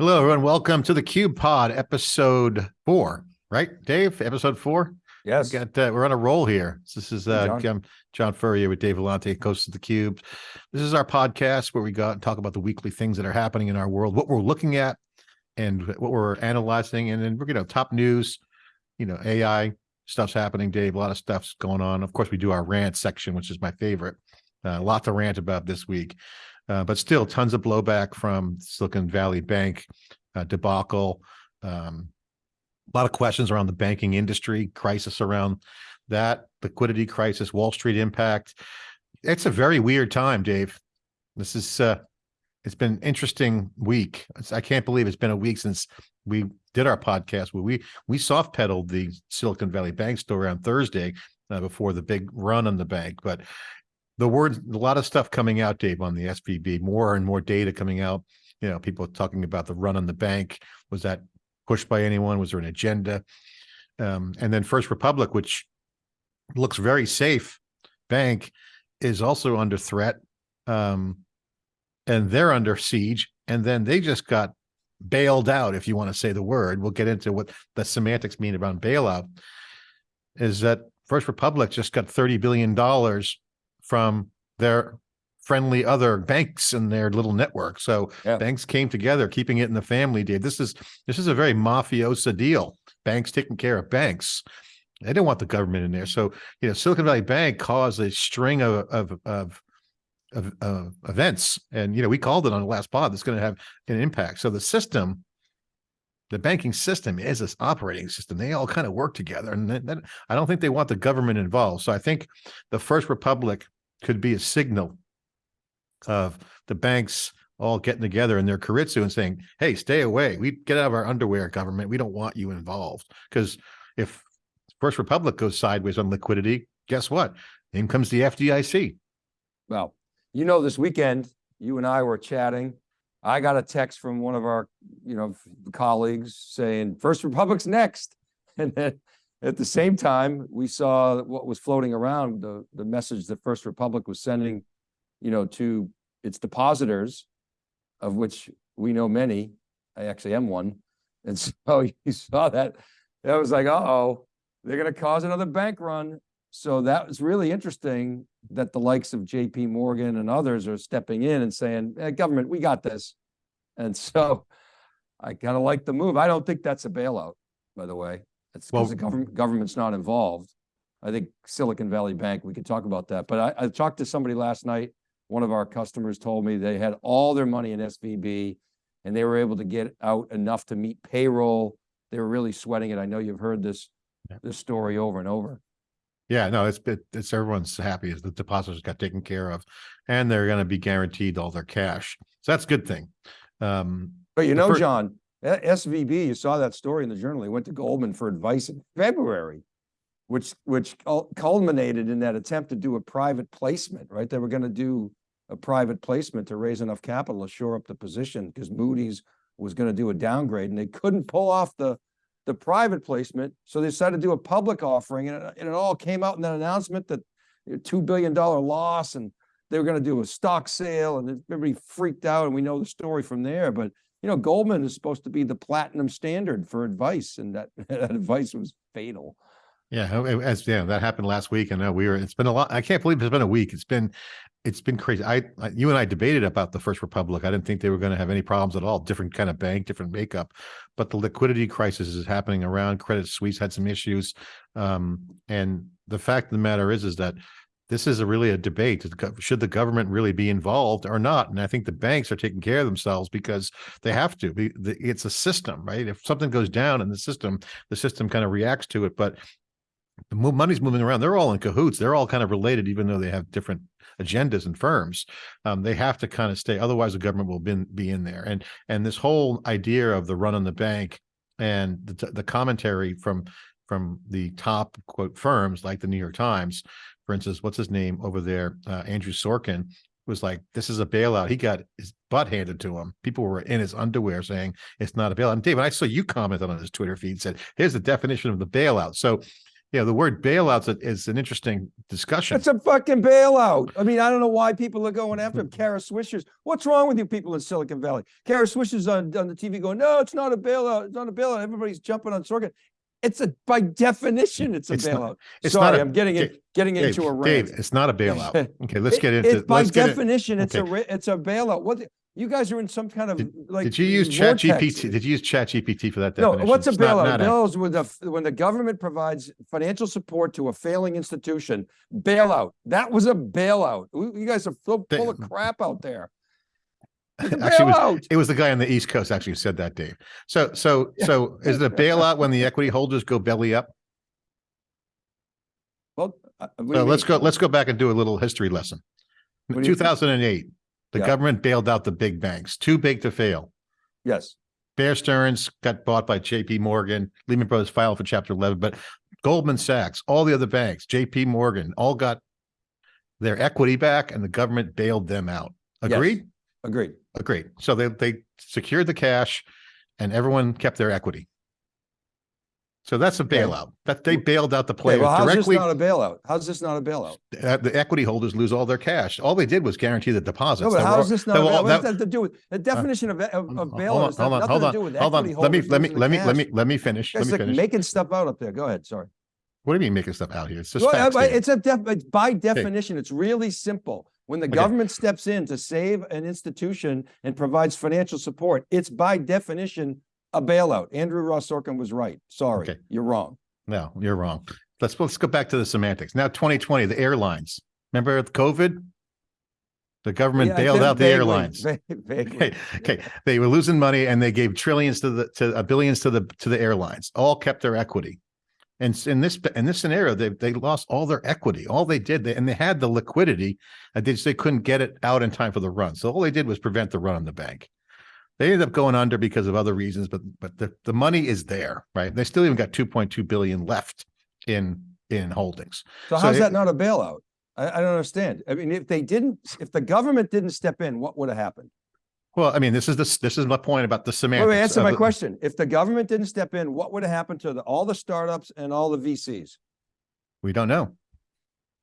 Hello, everyone. Welcome to the Cube Pod, episode four. Right, Dave? Episode four. Yes. We got uh, we're on a roll here. This is uh, John. John. John Furrier with Dave Vellante, host of the Cube. This is our podcast where we go out and talk about the weekly things that are happening in our world, what we're looking at, and what we're analyzing, and then we're you know top news. You know, AI stuff's happening, Dave. A lot of stuff's going on. Of course, we do our rant section, which is my favorite. Uh, a lot to rant about this week. Uh, but still tons of blowback from Silicon Valley Bank uh, debacle. Um, a lot of questions around the banking industry crisis around that liquidity crisis, Wall Street impact. It's a very weird time, Dave. This is uh, it's been an interesting week. I can't believe it's been a week since we did our podcast where we we soft pedaled the Silicon Valley Bank story on Thursday uh, before the big run on the bank, but the word a lot of stuff coming out dave on the svb more and more data coming out you know people talking about the run on the bank. Was that pushed by anyone? Was there an agenda? Um, and then first republic which looks very safe bank is also under threat um, and they're under siege and then they just got bailed out if you want to say the word. We'll get into what the semantics mean around bailout is that first republic just got 30 billion dollars from their friendly other banks and their little network. So Yeah. banks came together, keeping it in the family. Dave, this is this is a very mafiosa deal. Banks taking care of banks. They didn't want the government in there. So you know, Silicon Valley Bank caused a string of of of of, of events, and you know, we called it on the last pod. That's going to have an impact. So the system. The banking system is this operating system. They all kind of work together, and then, then I don't think they want the government involved. So I think the First Republic could be a signal of the banks all getting together in their keiretsu and saying, "Hey, stay away. We get out of our underwear, government. We don't want you involved." Because if First Republic goes sideways on liquidity, guess what? In comes the FDIC. Well, you know, this weekend, you and I were chatting. I got a text from one of our, you know, colleagues saying First Republic's next. And then at the same time, we saw what was floating around, the, the message that First Republic was sending, you know, to its depositors, of which we know many. I actually am one. And so you saw that, that was like, uh-oh, they're gonna cause another bank run. So that was really interesting that the likes of JP Morgan and others are stepping in and saying, "Eh, government, we got this. And so I kind of like the move. I don't think that's a bailout, by the way. It's Well- because the government, government's not involved. I think Silicon Valley Bank, we could talk about that, but I, I talked to somebody last night. One of our customers told me they had all their money in SVB and they were able to get out enough to meet payroll. They were really sweating it. I know you've heard this, Yeah. this story over and over. Yeah, no, it's it, it's everyone's happy as the depositors got taken care of, and they're going to be guaranteed all their cash. So that's a good thing. Um, But you know, fir- John, SVB, you saw that story in the journal. He went to Goldman for advice in February, which, which culminated in that attempt to do a private placement, right? They were gonna do a private placement to raise enough capital to shore up the position because Moody's was gonna do a downgrade and they couldn't pull off the, the private placement. So they decided to do a public offering and it, and it all came out in that announcement that a two billion dollar loss and they were gonna do a stock sale and everybody freaked out and we know the story from there, but you know, Goldman is supposed to be the platinum standard for advice, and that, that advice was fatal. Yeah, as yeah, that happened last week. and know we were. It's been a lot. I can't believe it's been a week. It's been, it's been crazy. I, I you and I debated about the First Republic. I didn't think they were going to have any problems at all. Different kind of bank, different makeup, but the liquidity crisis is happening around. Credit Suisse had some issues, um, and the fact of the matter is, is that this is a really a debate. Should the government really be involved or not? And I think the banks are taking care of themselves because they have to. It's a system, right? If something goes down in the system, the system kind of reacts to it. But the money's moving around. They're all in cahoots. They're all kind of related, even though they have different agendas and firms. Um, they have to kind of stay. Otherwise, the government will be, be in there. And and this whole idea of the run on the bank and the, the commentary from from the top quote firms like the New York Times, for instance, what's his name over there, uh, Andrew Sorkin was like, "This is a bailout." He got his butt handed to him. People were in his underwear saying it's not a bailout. And David, I saw you commented on his Twitter feed said, "Here's the definition of the bailout." So Yeah, the word bailouts is- is an interesting discussion. It's a fucking bailout. I mean, I don't know why people are going after him. Kara Swishers. What's wrong with you people in Silicon Valley? Kara Swishers on, on the TV going, no, it's not a bailout. It's not a bailout. Everybody's jumping on Sorkin. It's a, by definition, it's a It's not- bailout. it's not Sorry, a- I'm getting it, getting Dave, into a rant. Dave, it's not a bailout. Okay, let's It- get into, It's by let's get in. definition, it's a, okay. ri- it's a bailout. What, the- you guys are in some kind of like. Did you use Chat. GPT? Did you use Chat GPT for that definition? No, what's a It's not- bailout? not a- Bailouts when the, when the government provides financial support to a failing institution, bailout. That was a bailout. You guys are full, full of crap out there. Actually, it was- It was the guy on the East Coast actually who said that, Dave. So, so, so is it a bailout when the equity holders go belly up? Well, uh, So let's mean? go, let's go back and do a little history lesson. What In do you two think? thousand and eight, the Yeah. government bailed out the big banks, too big to fail. Yes, Bear Stearns got bought by JP Morgan, Lehman Brothers filed for chapter eleven, but Goldman Sachs, all the other banks, JP Morgan, all got their equity back and the government bailed them out. Yes. Agreed? agreed. So they, they secured the cash and everyone kept their equity. So that's a Okay. bailout. That they bailed out the Okay, players well, how's this not a bailout? How's this not a bailout? uh, The equity holders lose all their cash. All they did was guarantee the deposits. No, but were- how's this not, all- bailout? what does that- that to do with, the definition of, of of Hold on, bailout hold on, hold on, hold on. Let me, let me, let me, let me, let me finish. Let me like finish. making stuff out up there. Go ahead, sorry. What do you mean making stuff out here? It's just Well, uh, It's a def, it's by definition, it's really simple. When the Okay. government steps in to save an institution and provides financial support, it's by definition a bailout. Andrew Ross Sorkin was right. Sorry, Okay. you're wrong. No, you're wrong. Let's, let's go back to the semantics. Now, twenty twenty, the airlines. Remember COVID? The government Yeah, bailed out the vaguely, airlines. vaguely. Okay, okay. They were losing money and they gave trillions to the, to uh, billions to the, to the airlines, all kept their equity. And in this, in this scenario, they, they lost all their equity. All they did, they, and they had the liquidity, and they just, they couldn't get it out in time for the run. So all they did was prevent the run on the bank. They ended up going under because of other reasons, but, but the, the money is there, right? They still even got two point two billion left in, in holdings. So So how's it- that not a bailout? I, I don't understand. I mean, if they didn't, if the government didn't step in, what would have happened? Well, I mean, this is this, this is my point about the Wait, semantics. wait, answer of my question. If the government didn't step in, what would have happened to the, all the startups and all the VCs? We don't know.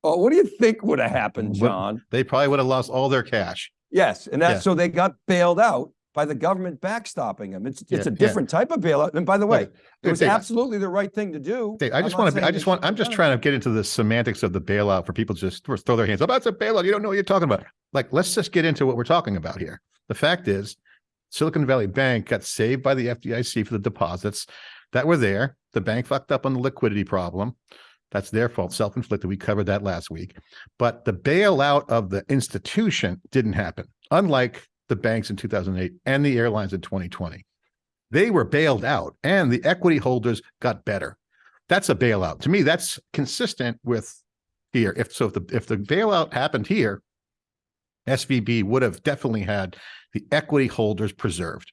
Oh, what do you think would have happened, John? They probably would have lost all their cash. Yes, and Yeah. that's, so they got bailed out by the government backstopping them. It's, it's Yeah, a yeah. different type of bailout. And by the way, it was Dave, absolutely the right thing to do. Dave, I just want to, I just want. I'm just trying to get into the semantics of the bailout for people to just throw- throw their hands up. That's a bailout. You don't know what you're talking about. Like, let's just get into what we're talking about here. The fact is Silicon Valley Bank got saved by the FDIC for the deposits that were there. The bank fucked up on the liquidity problem. That's their fault, self-inflicted. We covered that last week. But the bailout of the institution didn't happen, unlike the banks in 2008 and the airlines in 2020. They were bailed out and the equity holders got better. That's a bailout. To me, that's consistent with here. If so, if the if the bailout happened here, SVB would have definitely had the equity holders preserved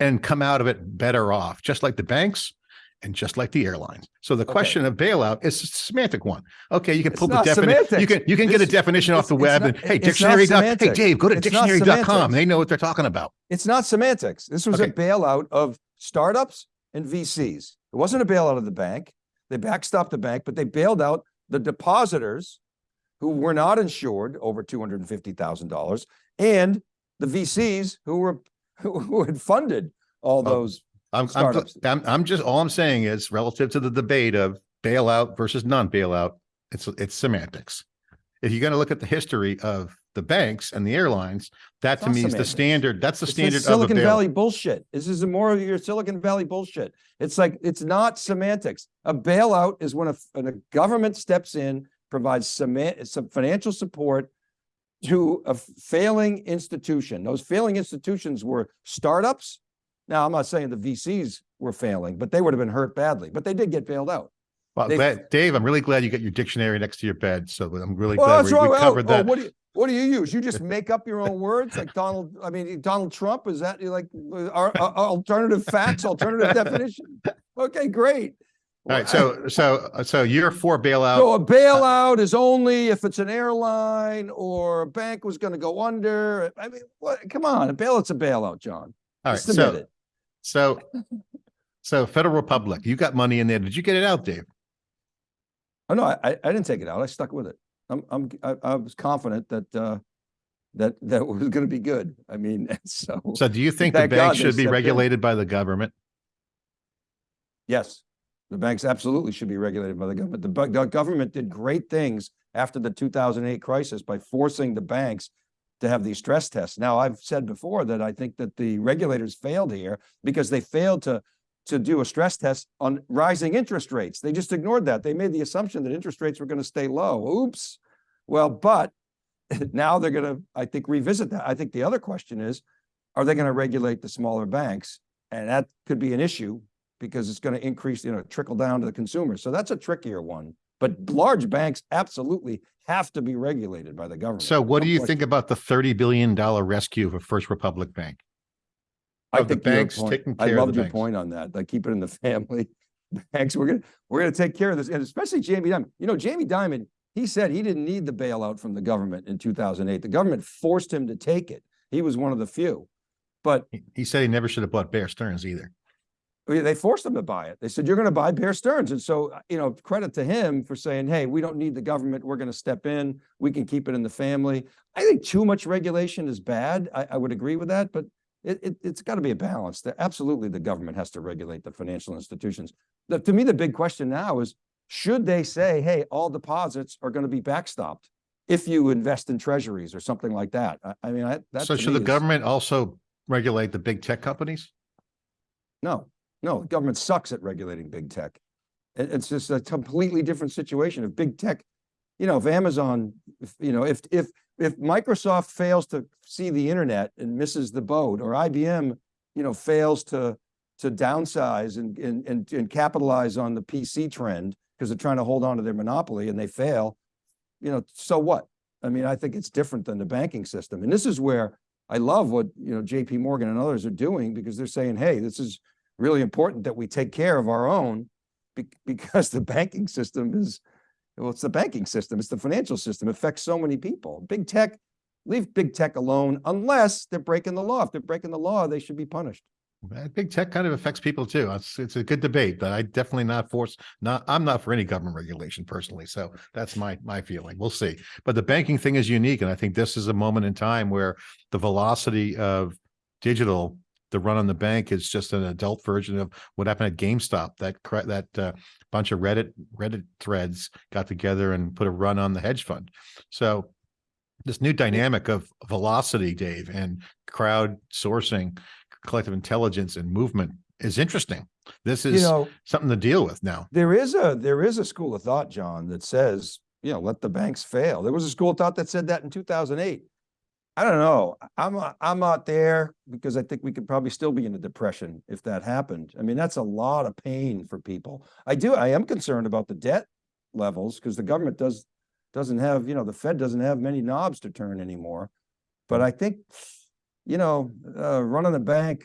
and come out of it better off, just like the banks and just like the airlines. So the Okay. question of bailout is a semantic one. Okay, you can It's pull the definition. You can you can get a definition off the web not- and hey, dictionary. dot- Hey. Dave, go to dictionary.com. They know what they're talking about. It's not semantics. This was a bailout of startups and VCs. It wasn't a bailout of the bank. They backstopped the bank, but they bailed out the depositors who were not insured over two hundred and fifty thousand dollars and the VCs who were who had funded all Oh, those. I'm, I'm. I'm, I'm just, all I'm saying is relative to the debate of bailout versus non-bailout, it's, it's semantics. If you're going to look at the history of the banks and the airlines, that It's to me is the standard, that's the It's standard Silicon. Valley bullshit. This is more of your Silicon Valley bullshit. It's like, it's not semantics. A bailout is when a, when a government steps in, provides some financial support to a failing institution. Those failing institutions were startups. Now, I'm not saying the VCs were failing, but they would have been hurt badly, but they did get bailed out. Well, they- Dave, I'm really glad you got your dictionary next to your bed. So I'm really Well, glad we we oh, covered oh, that. What do you, what do you use? You just make up your own words like Donald, I mean, Donald Trump, is that like uh, our, our alternative facts, alternative definition? Okay, great. All right, so, so, so you're for bailout. So a bailout is only if it's an airline or a bank was gonna go under. I mean, what, come on, a bailout's a bailout, John. All right, so. So, so Federal Republic, you got money in there. Did you get it out, Dave? Oh, no, I, I I didn't take it out. I stuck with it. I'm, I'm, I, I was confident that, uh, that, that was gonna be good. I mean, so, So do you think the Thank God bank they should be stepped in. regulated by the government? yes. The banks absolutely should be regulated by the government. The, bu- the government did great things after the two thousand eight crisis by forcing the banks to have these stress tests. Now, I've said before that I think that the regulators failed here because they failed to, to do a stress test on rising interest rates. They just ignored that. They made the assumption that interest rates were going to stay low. Oops. Well, but now they're going to, I think, revisit that. I think the other question is, are they going to regulate the smaller banks? And that could be an issue because it's going to increase, you know, trickle down to the consumer. So that's a trickier one. But large banks absolutely have to be regulated by the government. So what No do you question. think about the thirty billion dollar rescue of First Republic Bank? I of the think your banks point- taking care of loved your banks? point on that, like keep it in the family. Banks, we're gonna, we're gonna take care of this, and especially Jamie Dimon. You know, Jamie Dimon, he said he didn't need the bailout from the government in two thousand eight. The government forced him to take it. He was one of the few. But He- He said he never should have bought Bear Stearns either. They forced him to buy it. They said, you're gonna buy Bear Stearns. And so, uh, you know, credit to him for saying, hey, we don't need the government. We're gonna step in. We can keep it in the family. I think too much regulation is bad. I, I would agree with that, but it, it, it's gotta be a balance. That absolutely the government has to regulate the financial institutions. The, to me, the big question now is, should they say, hey, all deposits are gonna be backstopped? If you invest in treasuries or something like that. I, I mean, I, that. So should the is- government also regulate the big tech companies? No, no, the government sucks at regulating big tech. It's just a completely different situation. If big tech, you know, if Amazon, if, you know, if, if, if Microsoft fails to see the internet and misses the boat, or IBM, you know, fails to, to downsize and, and, and, and capitalize on the PC trend, because they're trying to hold on to their monopoly and they fail, you know, so what? I mean, I think it's different than the banking system. And this is where I love what, you know, JP Morgan and others are doing because they're saying, hey, this is really important that we take care of our own be- because the banking system is, well, it's the banking system, it's the financial system, it affects so many people. Big tech, leave big tech alone unless they're breaking the law. If they're breaking the law, they should be punished. Big tech kind of affects people too. It's, it's a good debate, but I definitely not force, not, I'm not for any government regulation personally. So that's my, my feeling. We'll see. But the banking thing is unique. And I think this is a moment in time where the velocity of digital, the run on the bank is just an adult version of what happened at GameStop. That, that uh, bunch of Reddit, Reddit threads got together and put a run on the hedge fund. So this new dynamic of velocity, Dave, and crowd sourcing, collective intelligence and movement is interesting. This You is know, something to deal with now. there is a, there is a school of thought, John, that says, you know, let the banks fail. There was a school of thought that said that in two thousand eight. I don't know. I'm, uh, I'm not there because I think we could probably still be in a depression if that happened. I mean, that's a lot of pain for people. I do, I am concerned about the debt levels because the government does, doesn't have, you know, the Fed doesn't have many knobs to turn anymore. But I think, you know, uh, running a bank,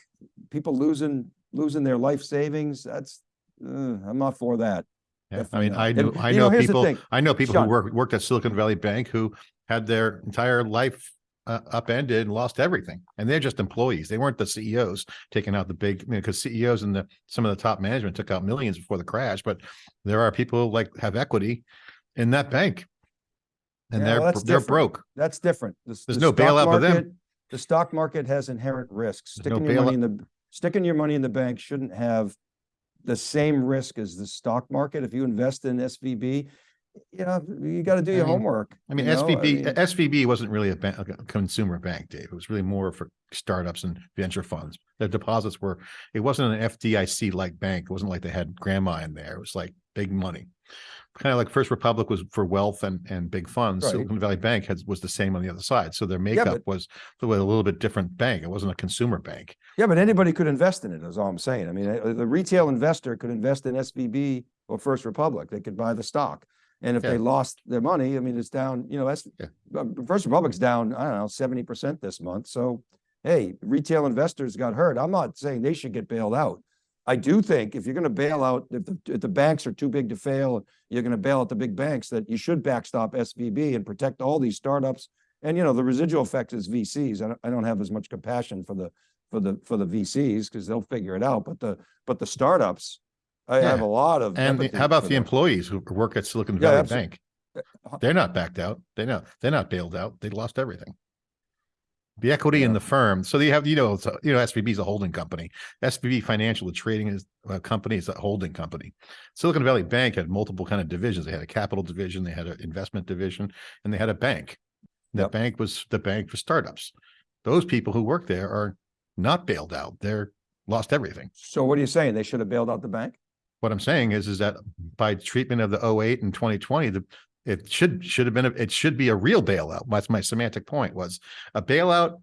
people losing, losing their life savings, that's, uh, I'm not for that. Yeah, I mean. I And, know, I you know people, I know people who Sean. worked, worked at Silicon Valley Bank who had their entire life uh, upended and lost everything. And they're just employees. They weren't the CEOs taking out the big, you know, because CEOs and the, some of the top management took out millions before the crash, but there are people who like have equity in that bank. And Yeah, they're, well, they're different. broke. That's different. The There's the no bailout for them. The stock market has inherent risks. There's no Sticking your money in the, sticking your money in the bank shouldn't have the same risk as the stock market. If you invest in SVB, you know, you got to do I your mean- homework. I mean, you know? SVB, mean, SVB wasn't really a bank, a consumer bank, Dave. It was really more for startups and venture funds. The deposits were, it wasn't an FDIC like bank. It wasn't like they had grandma in there. It was like big money. Kind of like First Republic was for wealth and, and big funds. Right. Silicon Valley Bank has, was the same on the other side. So their makeup but- was the way a little bit different bank. It wasn't a consumer bank. Yeah, but anybody could invest in it, is all I'm saying. I mean, the retail investor could invest in SVB or First Republic. They could buy the stock. And if Yeah. they lost their money, I mean, it's down, you know, that's, Yeah. uh, First Republic's down, I don't know, seventy percent this month. So, hey, retail investors got hurt. I'm not saying they should get bailed out. I do think if you're gonna bail out, if the, if the banks are too big to fail, you're gonna bail out the big banks, that you should backstop SVB and protect all these startups. And, you know, the residual effect is VCs. I don't, I don't have as much compassion for the, for the, for the VCs, because they'll figure it out, but the, but the startups, I have a lot of. And the- empathy how about for the them. employees who work at Silicon Yeah, Valley Bank? Uh, They're not backed out. They're not, they're not bailed out. They lost everything. The equity in Yeah. the firm. So they have, you know, a- you know, SVB is a holding company. SVB Financial, the trading is a company, is a holding company. Silicon Valley Bank had multiple kind of divisions. They had a capital division, they had an investment division, and they had a bank. The Yep. bank was the bank for startups. Those people who work there are not bailed out. They're lost everything. So what are you saying? They should have bailed out the bank? What I'm saying is, is that by treatment of the 08 and twenty twenty, the, it should, should have been, a- it should be a real bailout. That's my semantic point was a bailout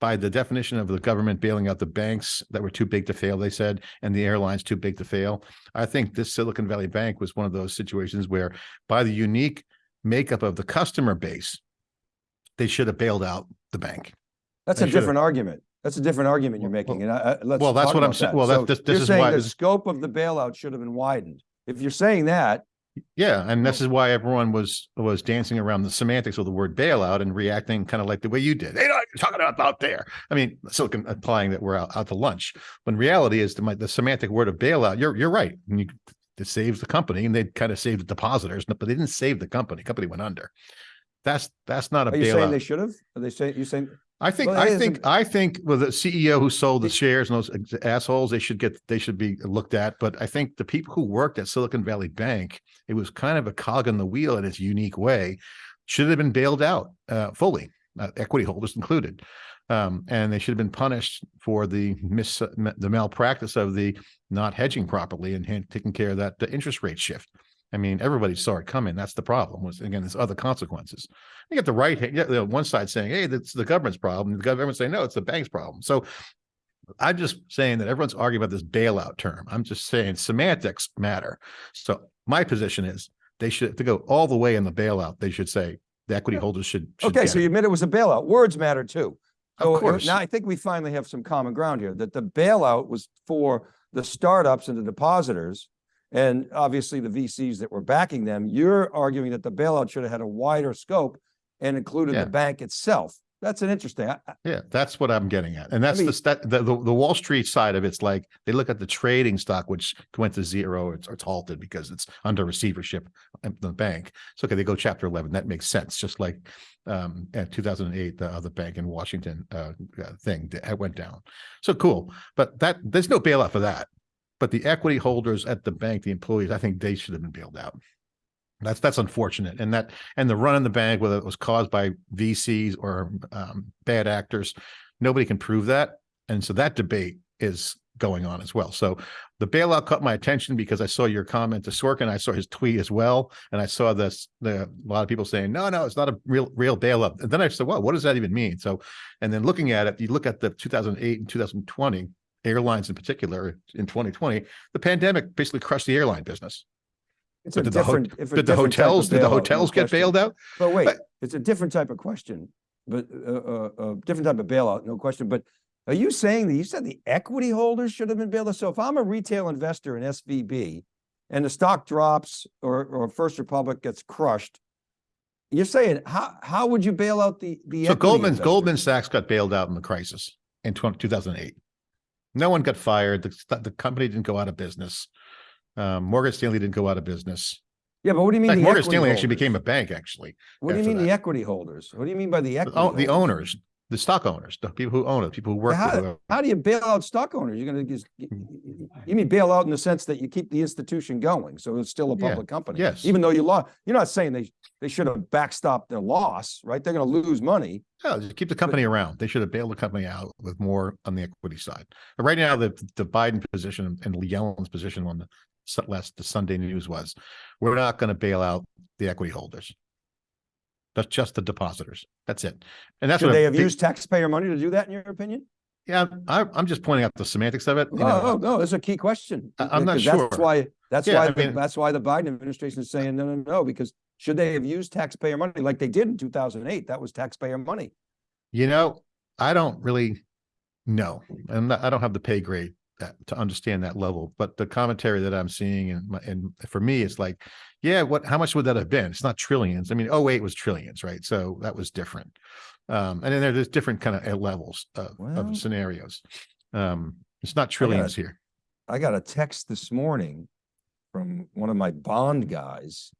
by the definition of the government bailing out the banks that were too big to fail, they said, and the airlines too big to fail. I think this Silicon Valley Bank was one of those situations where by the unique makeup of the customer base, they should have bailed out the bank. That's They a different argument. That's a different argument you're making. And I, I, let's. well, that's talk what I'm about saying. that. Well, that- So this- this you're is saying why The this- scope of the bailout should have been widened. If you're saying that, Yeah, and this is why everyone was was dancing around the semantics of the word bailout and reacting kind of like the way you did. They know what you're talking about out there. I mean, Silicon implying that we're out, out to lunch. When reality is the my- the semantic word of bailout. You're you're right. And you it saves the company, and they kind of saved the depositors, but they didn't save the company. Company went under. That's that's not a are you saying they should have? Are they saying, you saying, I think well, I think I think with the CEO who sold the shares and those assholes, they should get they should be looked at. But I think the people who worked at Silicon Valley Bank, it was kind of a cog in the wheel in its unique way, should have been bailed out uh, fully, uh, equity holders included, um, and they should have been punished for the mis the malpractice of the not hedging properly and taking care of that the interest rate shift. I mean, everybody saw it coming. That's the problem. Was again, there's other consequences. You get the right, you get the one side saying, "Hey, that's the government's problem." The government saying, "No, it's the bank's problem." So, I'm just saying that everyone's arguing about this bailout term. I'm just saying semantics matter. So, my position is they should to go all the way in the bailout. They should say the equity holders should. should okay, so it. you admit it was a bailout. Words matter too. Of So uh, course. now I think we finally have some common ground here, that the bailout was for the startups and the depositors. And obviously the VCs that were backing them, you're arguing that the bailout should have had a wider scope and included Yeah. the bank itself. That's an interesting, I- I- Yeah, that's what I'm getting at. And that's mean- the the, the, the Wall Street side of it's like, they look at the trading stock, which went to zero, it's, it's halted because it's under receivership of the bank. So, okay, they go chapter eleven, that makes sense, just like, um, at two thousand and eight, the other bank in Washington, uh, thing that went down. So cool, but that, there's no bailout for that. But the equity holders at the bank, the employees, I think they should have been bailed out. That's, that's unfortunate. And that, and the run in the bank, whether it was caused by VCs or um, bad actors, nobody can prove that. And so that debate is going on as well. So the bailout caught my attention because I saw your comment to Sorkin. I saw his tweet as well. And I saw this, the, a lot of people saying, no, no, it's not a real, real bailout. And then I said, well, what does that even mean? So, and then looking at it, you look at the 2008 and 2020 airlines in particular in 2020, the pandemic basically crushed the airline business. it's did the different. Did the hotels, did the hotels get question. bailed out? But wait, But- it's a different type of question, but a uh, uh, different type of bailout, no question. But are you saying that you said the equity holders should have been bailed out? So if I'm a retail investor in SVB and the stock drops or, or First Republic gets crushed, you're saying, how, how would you bail out the, the? So Goldman? Goldman Sachs got bailed out in the crisis in 20 2008. No one got fired. The, the company didn't go out of business. Um, Morgan Stanley didn't go out of business. Yeah, but what do you mean? fact, the Morgan Stanley actually became a bank, actually. What do you mean the equity holders? What do you mean by the equity? o- the owners, the stock owners, the people who own it, people who work. How-. How do you bail out stock owners? You're gonna just, y- y- y- you mean bail out in the sense that you keep the institution going, so it's still a Yeah, public company? yes. Even though you lost, you're not saying they, they should have backstopped their loss, right? They're gonna lose money. Yeah, just keep the company around. They should have bailed the company out with more on the equity side. But right now, the, the Biden position and Yellen's position on the last, the Sunday news was, we're not going to bail out the equity holders. That's just the depositors. That's it. And that's Should what they have used taxpayer money to do that, in your opinion? Yeah, I, I'm just pointing out the semantics of it. you Oh, know. oh, no, it's a key question. I- I'm not because That's sure. why, that's Yeah, why, I mean- that's why the Biden administration is saying, no, no, no, because should they have used taxpayer money like they did in two thousand and eight? That was taxpayer money. You know, I don't really know, and I don't have the pay grade that, to understand that level. But the commentary that I'm seeing, and my, and for me, it's like, yeah, what? How much would that have been? It's not trillions. I mean, 08 was trillions, right? So that was different. Um, and then there- there's different kind of levels of, Well- of scenarios. Um, it's not trillions here. I got a text this morning from one of my bond guys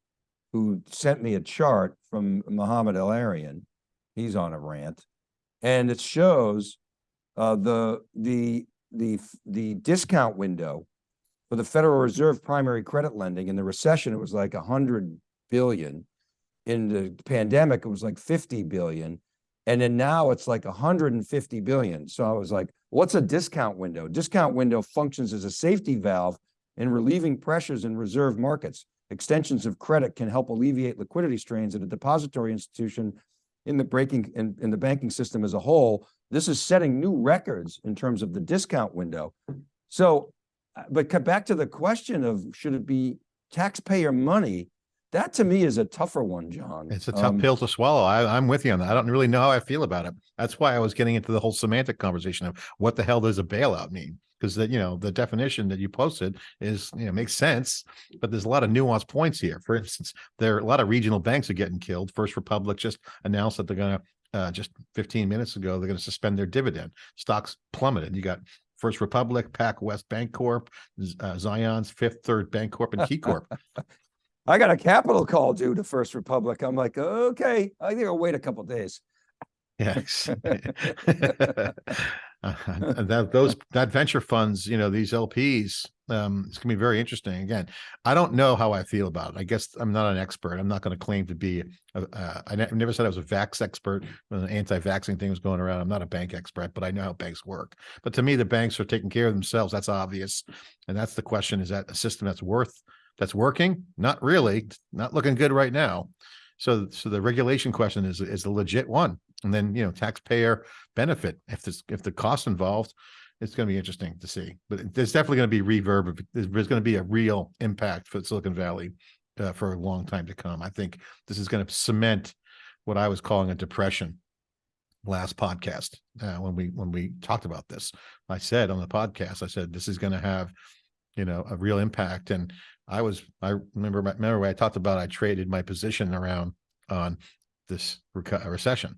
who sent me a chart from Mohamed El-Erian. He's on a rant. And it shows uh, the, the, the, the discount window for the Federal Reserve primary credit lending in the recession, it was like a hundred billion. In the pandemic, it was like fifty billion. And then now it's like hundred and fifty billion. So I was like, what's a discount window? Discount window functions as a safety valve in relieving pressures in reserve markets. Extensions of credit can help alleviate liquidity strains at a depository institution in the breaking, in, in the banking system as a whole. This is setting new records in terms of the discount window. So, uh, but back to the question of should it be taxpayer money? That to me is a tougher one, John. It's a tough Um, pill to swallow. I, I'm with you on that. I don't really know how I feel about it. That's why I was getting into the whole semantic conversation of what the hell does a bailout mean? Because that, you know, the definition that you posted is, you know, makes sense, but there's a lot of nuanced points here. For instance, there are a lot of regional banks are getting killed. First Republic just announced that they're gonna, uh, just 15 minutes ago, they're gonna suspend their dividend. Stocks plummeted. You got First Republic, PacWest Bancorp, uh, Zion's Fifth Third Bancorp and KeyCorp. I got a capital call due to First Republic. I'm like, okay, I think I'll wait a couple days. Yes. Uh, That, those, that venture funds, you know, these LPs, um, it's gonna be very interesting. Again, I don't know how I feel about it. I guess I'm not an expert. I'm not gonna claim to be, a- uh, I ne- never said I was a vax expert when the anti-vaxxing thing was going around. I'm not a bank expert, but I know how banks work. But to me, the banks are taking care of themselves. That's obvious. And that's the question. Is that a system that's worth, that's working? Not really. Not looking good right now. So, so the regulation question is, is a legit one. And then, you know, taxpayer benefit, if this, if the cost involved, it's going to be interesting to see. But there's definitely going to be reverb. There's, there's going to be a real impact for Silicon Valley uh, for a long time to come. I think this is going to cement what I was calling a depression last podcast uh, when we when we talked about this. I said on the podcast, I said this is going to have, you know, a real impact. And I was I remember remember when I talked about I traded my position around on this reco- recession.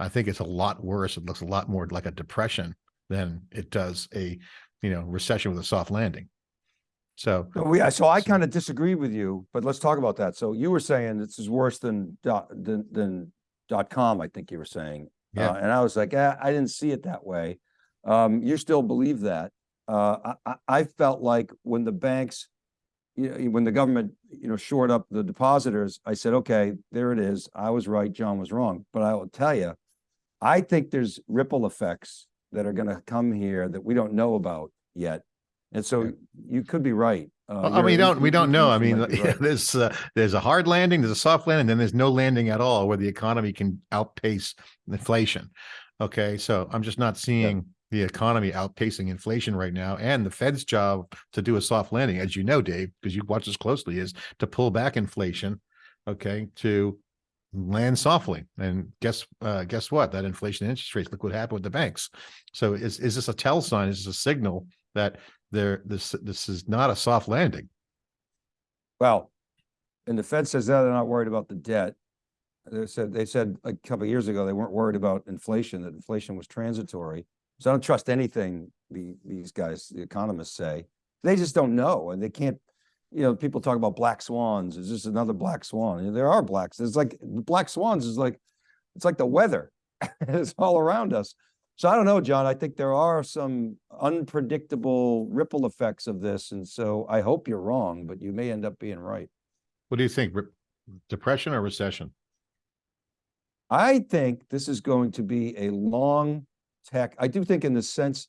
I think it's a lot worse. It looks a lot more like a depression than it does a, you know, recession with a soft landing. So we, so I So- kind of disagree with you, but let's talk about that. So you were saying this is worse than dot, than, than dot com, I think you were saying. Yeah. Uh, and I was like, eh, I didn't see it that way. Um, you still believe that. Uh, I, I, I felt like when the banks, you know, when the government, you know, shored up the depositors, I said, okay, there it is. I was right, John was wrong. But I will tell you, I think there's ripple effects that are gonna come here that we don't know about yet. And so you could be right. Uh, Well, I mean, you- don't, we don't know. I mean, right. there's, uh, there's a hard landing, there's a soft landing, then there's no landing at all where the economy can outpace inflation. Okay, so I'm just not seeing the economy outpacing inflation right now. And the Fed's job to do a soft landing, as you know, Dave, because you watch this closely, is to pull back inflation. Okay, to land softly. And guess, uh, guess what? That inflation interest rates, look what happened with the banks. So is, is this a tell sign? Is this a signal that there, this, this is not a soft landing? Well, and the Fed says that they're not worried about the debt. They said, they said a couple years ago, they weren't worried about inflation, that inflation was transitory. So I don't trust anything the, these guys, the economists say. They just don't know and they can't, you know, people talk about black swans. Is this another black swan? And There are blacks. It's like, black swans is like, it's like the weather. It's all around us. So I don't know, John. I think there are some unpredictable ripple effects of this. And so I hope you're wrong, but you may end up being right. What do you think? Depression or recession? I think this is going to be a long tech. I do think in the sense,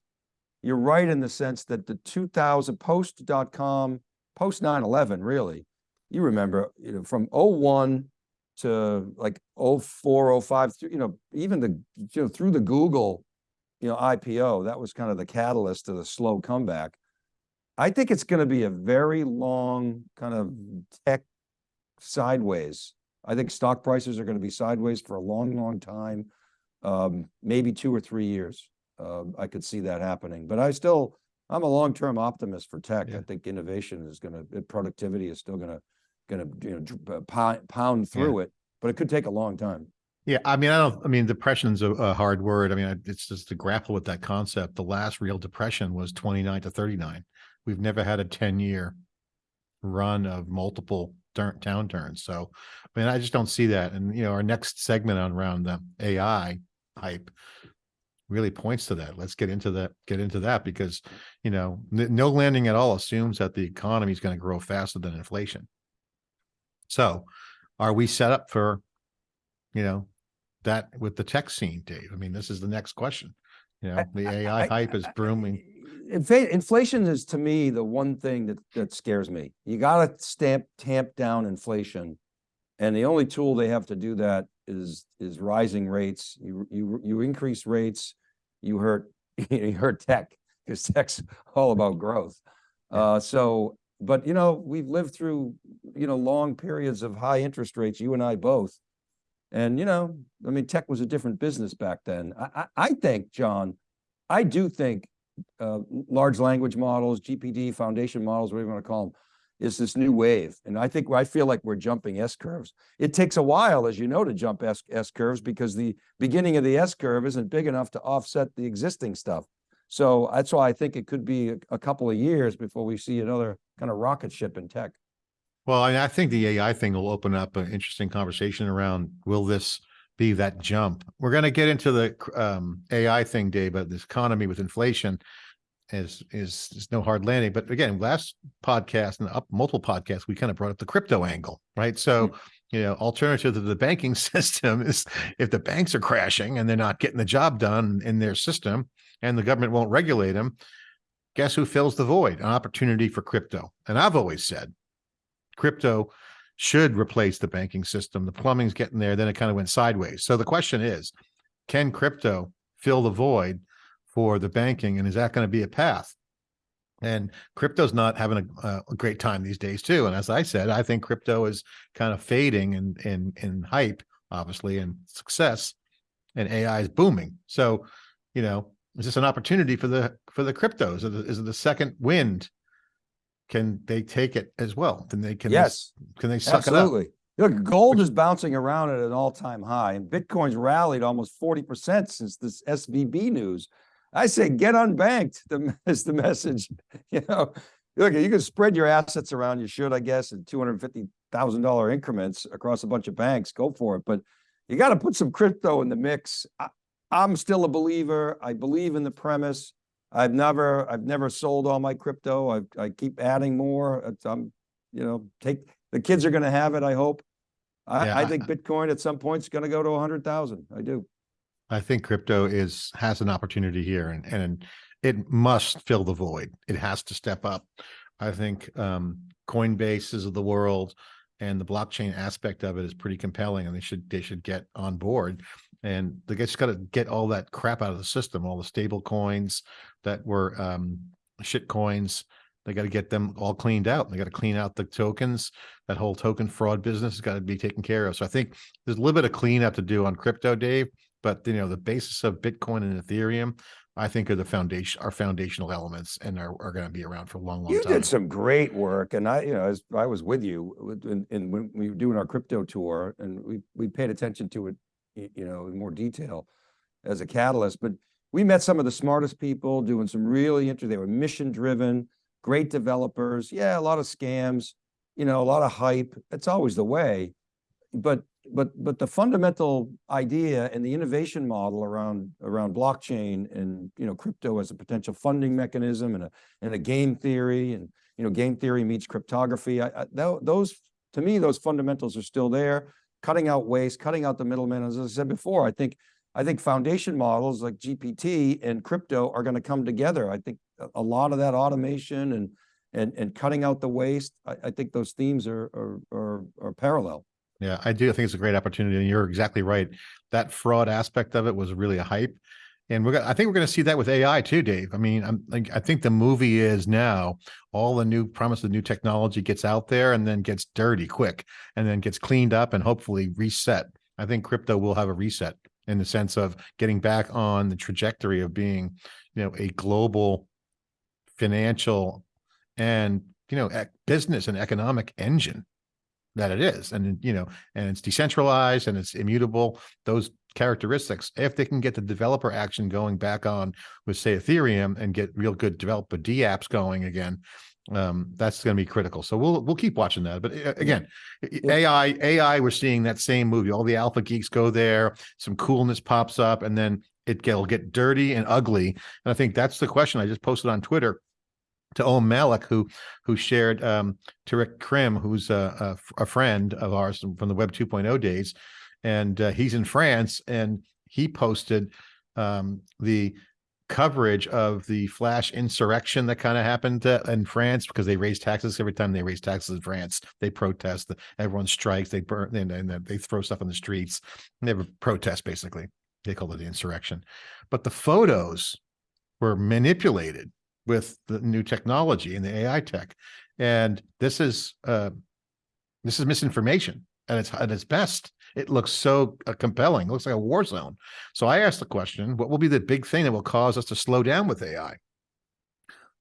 you're right in the sense that the two thousand post dot com, post 9-11, really. You remember, you know, from 01 to like 04, 05, you know, even the, you know, through the Google, you know, IPO, that was kind of the catalyst to the slow comeback. I think it's going to be a very long kind of tech sideways. I think stock prices are going to be sideways for a long, long time. Um, maybe two or three years. Um, I could see that happening, but I still, I'm a long-term optimist for tech. I think innovation is gonna, uh, productivity is still gonna, gonna, you know, uh, pound, pound through it, but it could take a long time. Yeah, I mean, I don't, I mean, depression's a, a hard word. I mean, it's just to grapple with that concept. The last real depression was twenty-nine to thirty-nine. We've never had a ten-year run of multiple turn downturns. So, I mean, I just don't see that. And, you know, our next segment on around the AI hype really points to that. Let's get into that, get into that because, you know, no landing at all assumes that the economy is going to grow faster than inflation. So are we set up for, you know, that with the tech scene, Dave? I mean, this is the next question. You know, the AI I- hype is brooming. Infa- Inflation is to me the one thing that, that scares me. You gotta stamp, tamp down inflation. And the only tool they have to do that is, is rising rates. You, you, you increase rates, you hurt, you hurt tech, because tech's all about growth. Uh, so, but you know, we've lived through, you know, long periods of high interest rates, you and I both. And you know, I mean, tech was a different business back then. I, I, I think, John, I do think uh, large language models, GPT, foundation models, whatever you want to call them, is this new wave. And I think, I feel like we're jumping S curves. It takes a while, as you know, to jump S, S curves because the beginning of the S curve isn't big enough to offset the existing stuff. So that's why I think it could be a, a couple of years before we see another kind of rocket ship in tech. Well, I, I think the AI thing will open up an interesting conversation around, will this be that jump? We're going to get into the um, AI thing, Dave, but this economy with inflation is, is, is no hard landing. But again, last podcast and up multiple podcasts, we kind of brought up the crypto angle, right? So, hmm. you know, alternative to the banking system is if the banks are crashing and they're not getting the job done in their system and the government won't regulate them, guess who fills the void? An opportunity for crypto. And I've always said, crypto should replace the banking system. The plumbing's getting there, then it kind of went sideways. So the question is, can crypto fill the void for the banking? And is that going to be a path? And crypto's not having a, a great time these days too. And as I said, I think crypto is kind of fading in in in hype, obviously, and success, and AI is booming. So, you know, is this an opportunity for the for the cryptos? Is it, is it the second wind? Can they take it as well? Then they can they- Yes. can they suck it up? Absolutely. Look, gold is bouncing around at an all-time high and Bitcoin's rallied almost forty percent since this SVB news. I say get unbanked, the, is the message, you know. Look, you can spread your assets around, you should, I guess, in two hundred and fifty thousand dollar increments across a bunch of banks, go for it. But you got to put some crypto in the mix. I, I'm still a believer. I believe in the premise. I've never, I've never sold all my crypto. I, I keep adding more. I'm, you know, take, the kids are gonna have it, I hope. I, Yeah, I think Bitcoin at some point is gonna go to a hundred thousand. I do. I think crypto is has an opportunity here and and it must fill the void. It has to step up. I think um Coinbases of the world and the blockchain aspect of it is pretty compelling and they should they should get on board. And they just got to get all that crap out of the system, all the stable coins that were um shit coins. They got to get them all cleaned out. They got to clean out the tokens. That whole token fraud business has got to be taken care of. So I think there's a little bit of cleanup to do on crypto, Dave but you know the basis of bitcoin and ethereum i think are the foundation are foundational elements and are, are going to be around for a long long time. You did some great work and I, you know, as I was with you in, in, when we were doing our crypto tour and we, we paid attention to it, you know, in more detail as a catalyst, but we met some of the smartest people doing some really interesting, they were mission driven, great developers. Yeah, a lot of scams, you know, a lot of hype. It's always the way. But, but, but the fundamental idea and the innovation model around, around blockchain and, you know, crypto as a potential funding mechanism and a, and a game theory and, you know, game theory meets cryptography. I, I, tho- those, to me, those fundamentals are still there. Cutting out waste, cutting out the middlemen. As I said before, I think, I think foundation models like GPT and crypto are going to come together. I think a, a lot of that automation and, and, and cutting out the waste, I, I think those themes are, are, are, are parallel. Yeah i do think it's a great opportunity and you're exactly right. That fraud aspect of it was really a hype and we're gonna, i think we're going to see that with ai too dave. I mean i'm like i think the movie is now all the new promise of new technology gets out there and then gets dirty quick and then gets cleaned up and hopefully reset. I think crypto will have a reset in the sense of getting back on the trajectory of being you know a global financial and you know business and economic engine that it is. And, you know, and it's decentralized and it's immutable. Those characteristics, if they can get the developer action going back on with say Ethereum and get real good developer D apps going again, um, that's going to be critical. So we'll, we'll keep watching that. But uh, again, AI, AI, we're seeing that same movie. All the alpha geeks go there, some coolness pops up and then it will get dirty and ugly. And I think that's the question I just posted on Twitter to Om Malik, who who shared um, to Rick Krim, who's a, a, a, friend of ours from the Web 2.0 days, and uh, he's in France, and he posted um, the coverage of the flash insurrection that kind of happened uh, in France because they raise taxes every time they raise taxes in France. They protest, everyone strikes, they burn, and, and they throw stuff in the streets. They have a protest basically. They call it the insurrection, but the photos were manipulated with the new technology and the AI tech. And this is uh, this is misinformation and it's at its best. It looks so uh, compelling. It looks like a war zone. So I asked the question, what will be the big thing that will cause us to slow down with AI?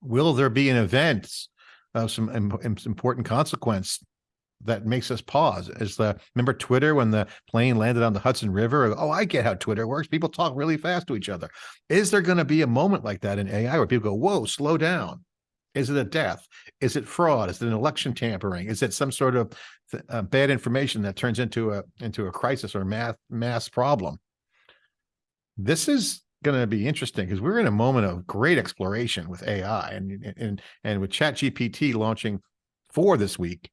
Will there be an event of some important consequence that makes us pause is the remember Twitter when the plane landed on the Hudson River? Oh, I get how Twitter works. People talk really fast to each other. Is there going to be a moment like that in AI where people go, whoa, slow down? Is it a death? Is it fraud? Is it an election tampering? Is it some sort of uh, bad information that turns into a into a crisis or mass mass problem? This is going to be interesting because we're in a moment of great exploration with AI and and and with ChatGPT launching four this week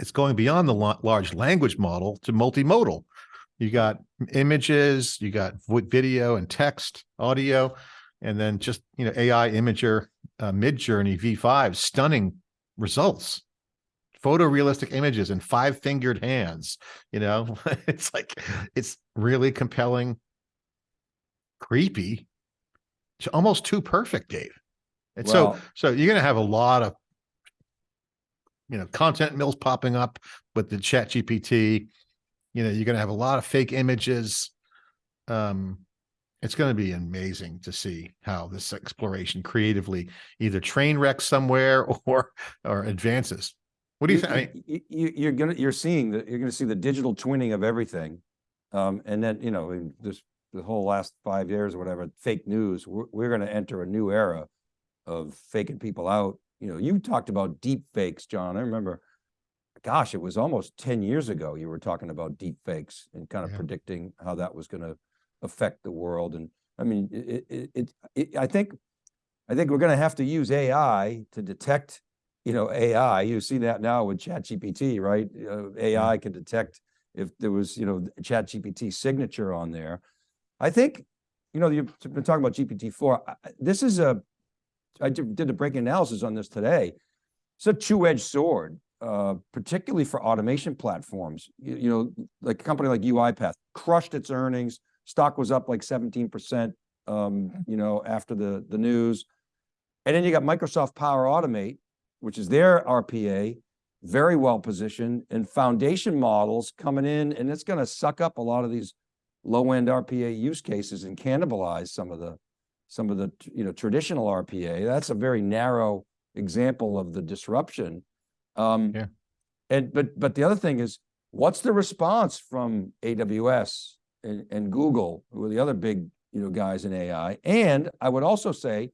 it's going beyond the large language model to multimodal. You got images, you got video and text, audio, and then just, you know, AI imager uh, Midjourney V5, stunning results, photorealistic images and five fingered hands, you know, it's like, it's really compelling, creepy, it's almost too perfect, Dave. And well, so, so you're going to have a lot of you know, content mills popping up with the chat GPT. You know, you're going to have a lot of fake images. Um, it's going to be amazing to see how this exploration creatively either train wrecks somewhere or or advances. What do you, think? You, you're gonna you're seeing that you're gonna see the digital twinning of everything, um, and then you know this the whole last five years or whatever fake news. We're, we're going to enter a new era of faking people out you know, you talked about deep fakes, John. I remember, gosh, it was almost 10 years ago you were talking about deep fakes and kind of yeah. predicting how that was going to affect the world. And I mean, it, it, it, it I think, I think we're going to have to use AI to detect, you know, AI. You see that now with ChatGPT, right? Uh, AI can detect if there was, you know, ChatGPT signature on there. I think, you know, you've been talking about GPT-4. This is a, I did a breaking analysis on this today. It's a two-edged sword, uh, particularly for automation platforms. You, you, know, like a company like UiPath crushed its earnings. Stock was up like 17%, um, you know, after the, the news. And then you got Microsoft Power Automate, which is their RPA, very well positioned and foundation models coming in, and it's going to suck up a lot of these low-end RPA use cases and cannibalize some of the some of the you know traditional RPA. That's a very narrow example of the disruption. Um, yeah. And but but the other thing is, what's the response from AWS and, and Google, who are the other big you know guys in AI? And I would also say,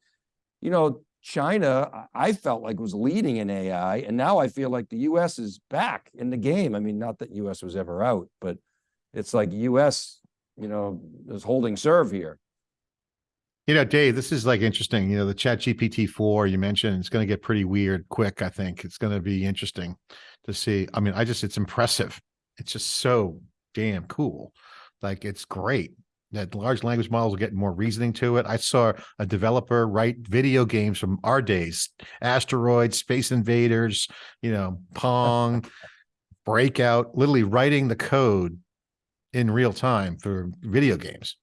you know, China, I felt like was leading in AI, and now I feel like the U.S. is back in the game. I mean, not that U.S. was ever out, but it's like U.S. you know is holding serve here. You know, Dave, this is like interesting. You know, the chat GPT 4 you mentioned, it's going to get pretty weird quick. I think it's going to be interesting to see. I mean, I just, it's impressive. It's just so damn cool. Like it's great that large language models are getting more reasoning to it. I saw a developer write video games from our days, asteroids, space invaders, you know, Pong, breakout, literally writing the code in real time for video games.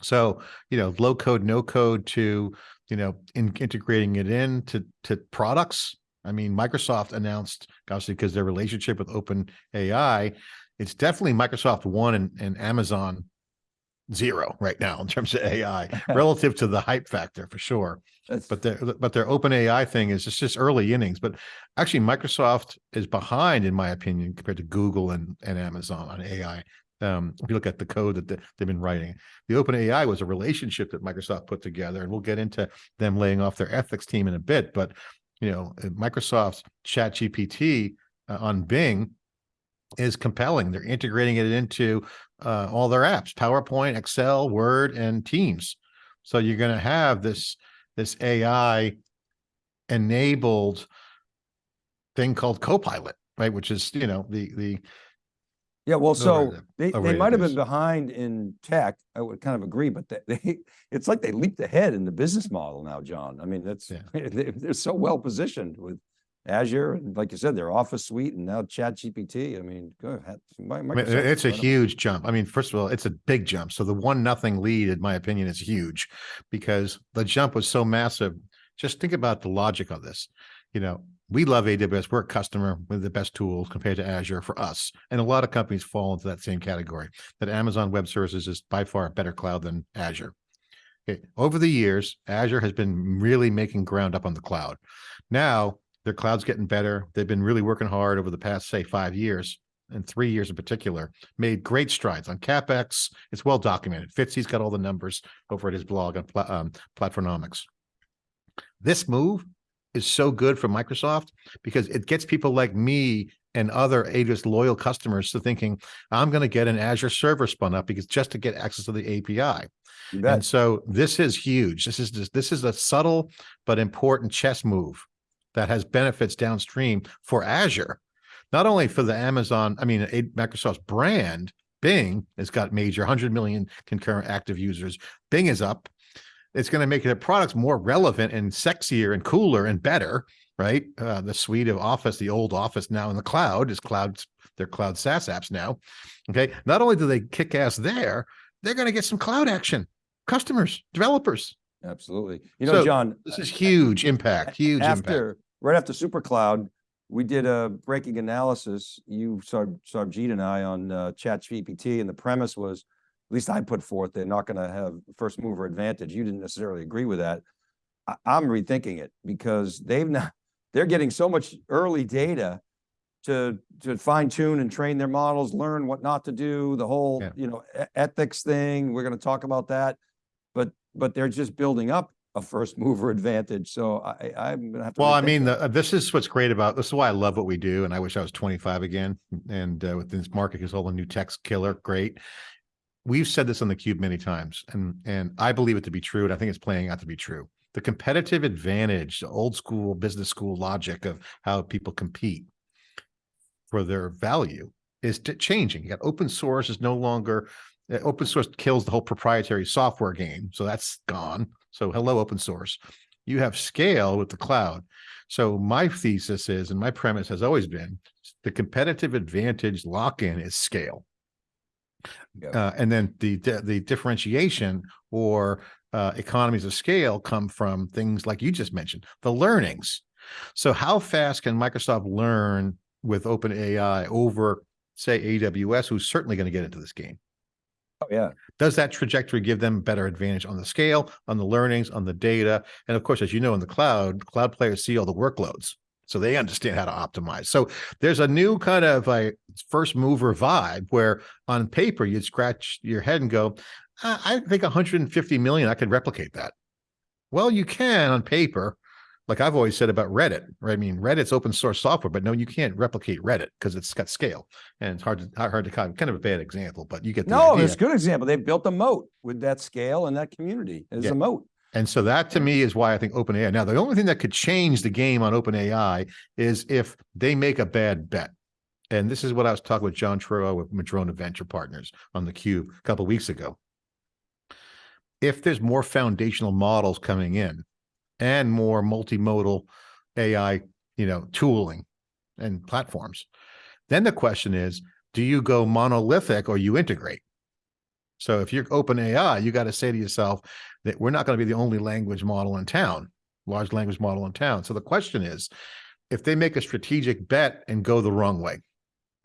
So, you know, low code, no code to, you know, in, integrating it into to products. I mean, Microsoft announced, obviously, because their relationship with Open AI, it's definitely Microsoft One and, and Amazon zero right now in terms of AI relative to the hype factor for sure. That's, But their but their open AI thing is it's just early innings. But actually, Microsoft is behind, in my opinion, compared to Google and, and Amazon on AI. Um, if you look at the code that they- they've been writing, the open AI was a relationship that Microsoft put together, and we'll get into them laying off their ethics team in a bit. But you know, uh, Microsoft's Chat GPT uh, on Bing is compelling. They're integrating it into uh, all their apps, PowerPoint, Excel, Word, and Teams. So you're going to have this this AI enabled thing called Copilot, right? Which is you know the the yeah, well, so the- they, the they might have been behind in tech. I would kind of agree, but they- they, it's like they leaped ahead in the business model now, John. I mean, that's, Yeah. they- they're so well positioned with Azure and like you said, their Office suite and now Chat GPT. I mean, go ahead. Mi- I mean, Microsoft it's a incredible. huge jump. I mean, first of all, it's a big jump. So the one nothing lead, in my opinion, is huge because the jump was so massive. Just think about the logic of this. You know, we love AWS. We're a customer with the best tools compared to Azure for us. And a lot of companies fall into that same category that Amazon Web Services is by far a better cloud than Azure. Okay. Over the years, Azure has been really making ground up on the cloud. Now their cloud's getting better. They've been really working hard over the past, say, five years and three years in particular, made great strides on CapEx. It's well documented. Fitzy's got all the numbers over at his blog on um, Platformonomics. This move is so good for Microsoft because it gets people like me and other AWS loyal customers to thinking, I'm going to get an Azure server spun up because just to get access to the API. And so this is huge. This is just, this is a subtle but important chess move that has benefits downstream for Azure, not only for the Amazon, I mean, A- Microsoft's brand, Bing has got major 100 million concurrent active users. Bing is up. It's going to make their products more relevant and sexier and cooler and better, right? Uh, the suite of Office, the old Office now in the cloud is cloud, their cloud SaaS apps now. Okay. Not only do they kick ass there, they're going to get some cloud action customers, developers. Absolutely. You know, So, John. This is huge impact, huge impact. right after SuperCloud, we did a breaking analysis you Sar- Sarbjeet and i on uh, chat gpt and the premise was at least i put forth they're not going to have first mover advantage you didn't necessarily agree with that I, i'm rethinking it because they've not they're getting so much early data to to fine tune and train their models learn what not to do the whole Yeah. you know ethics thing we're going to talk about that but but they're just building up a first mover advantage. So I, I'm gonna have to. Well, I mean, the, this is what's great about, this is why I love what we do. And I wish I was 25 again. And uh, with this market, because all the new tech's killer, great. We've said this on the cube many times and, and I believe it to be true. And I think it's playing out to be true. The competitive advantage, the old school business school logic of how people compete for their value is changing. You got open source is no longer, uh, open source kills the whole proprietary software game. So that's gone. So hello, open source. You have scale with the cloud. So my thesis is, and my premise has always been, the competitive advantage lock-in is scale. Yep. Uh, and then the, the differentiation or uh, economies of scale come from things like you just mentioned, the learnings. So how fast can Microsoft learn with open AI over, say, AWS, who's certainly going to get into this game? Oh, yeah. Does that trajectory give them better advantage on the scale, on the learnings, on the data? And of course, as you know, in the cloud, cloud players see all the workloads. So they understand how to optimize. So there's a new kind of a first mover vibe where on paper you'd scratch your head and go, I, think 150 million, I could replicate that. Well, you can on paper, like I've always said about Reddit, right? I mean, Reddit's open source software, but no, you can't replicate Reddit because it's got scale and it's hard to hard to kind of a bad example, but you get the No, idea. it's a good example. They built a moat with that scale and that community as Yeah. a moat. And so that to me is why I think OpenAI. Now, the only thing that could change the game on OpenAI is if they make a bad bet. And this is what I was talking with Jon Turow with Madrona Venture Partners on the Cube a couple weeks ago. If there's more foundational models coming in and more multimodal AI, you know, tooling and platforms, then the question is, do you go monolithic or you integrate? So if you're open AI, you got to say to yourself that we're not going to be the only language model in town, large language model in town. So the question is, if they make a strategic bet and go the wrong way,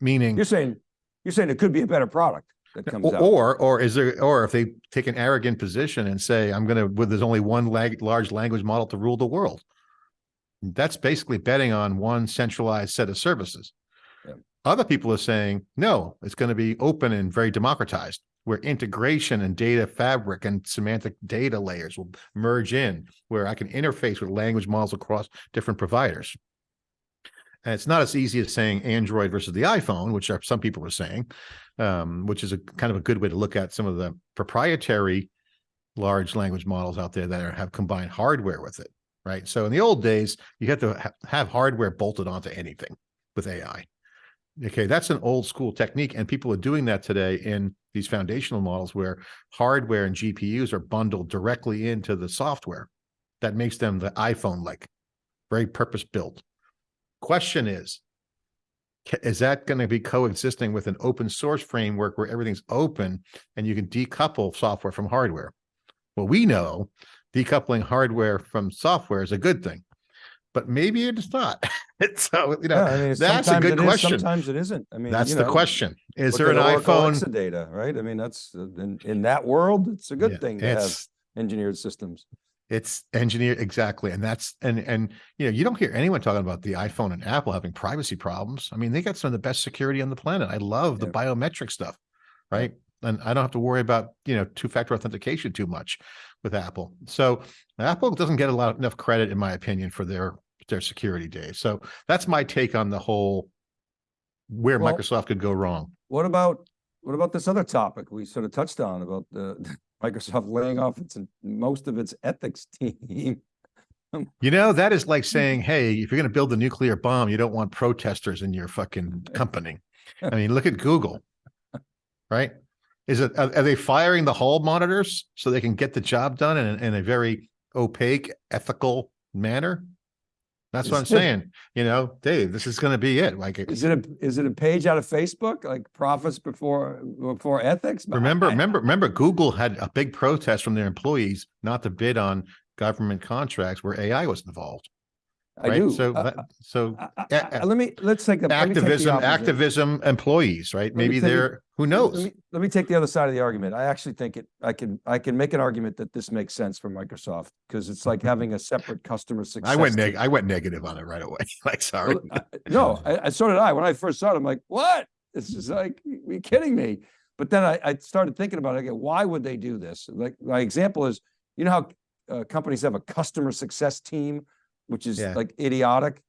meaning You're saying, you're saying it could be a better product. that comes Or, out. or, or is there, or if they take an arrogant position and say, I'm gonna, well, there's only one lag, large language model to rule the world. That's basically betting on one centralized set of services. Yeah. Other people are saying, no, it's gonna be open and very democratized, where integration and data fabric and semantic data layers will merge in, where I can interface with language models across different providers. And it's not as easy as saying Android versus the iPhone, which are some people are saying, um, which is a kind of a good way to look at some of the proprietary large language models out there that are, have combined hardware with it, right? So in the old days, you had to ha have hardware bolted onto anything with AI. Okay, that's an old school technique, and people are doing that today in these foundational models where hardware and GPUs are bundled directly into the software. That makes them the iPhone-like, very purpose-built. Question is, is that going to be coexisting with an open source framework where everything's open and you can decouple software from hardware? Well, we know decoupling hardware from software is a good thing, but maybe it's not. so, you know, Yeah, I mean, that's a good it is, question. Sometimes it isn't. I mean, That's you the question. Is there an iPhone? Exadata, right? I mean, that's, uh, in, in that world, it's a good Yeah, thing to have engineered systems. it's engineered exactly. And that's, and, and, you know, you don't hear anyone talking about the iPhone and Apple having privacy problems. I mean, they got some of the best security on the planet. I love the Yeah. biometric stuff, right? And I don't have to worry about, you know, two-factor authentication too much with Apple. So Apple doesn't get a lot enough credit, in my opinion, for their, their security days. So that's my take on the whole where Well- Microsoft could go wrong. What about, what about this other topic we sort of touched on about the Microsoft laying off its, most of its ethics team? You know, that is like hmm. saying, hey, if you're going to build a nuclear bomb, you don't want protesters in your fucking company. I mean, look at Google, right? Is it, are, are they firing the hall monitors so they can get the job done in, in a very opaque, ethical manner? That's what I'm saying. You know, Dave, this is going to be it. Like, Is it a, is it a page out of Facebook, like profits before, before ethics? Remember, I- remember, remember, Google had a big protest from their employees not to bid on government contracts where AI was involved. I right? do. So, Uh, that- so I- I- a- I- Let me, let's take the. let take the activism, activism employees, right? Maybe they're, who Let knows? me, let me take the other side of the argument. I actually think it, I can, I can make an argument that this makes sense for Microsoft, because it's like having a separate customer success. I went neg, I went negative on it right away. Like, sorry. Well, No, I, I, so did I. When I first saw it, I'm like, what? It's just mm-hmm. like, are you kidding me? But then I, I started thinking about it again. Why would they do this? Like, my example is, you know how uh, companies have a customer success team, which is Yeah. like idiotic?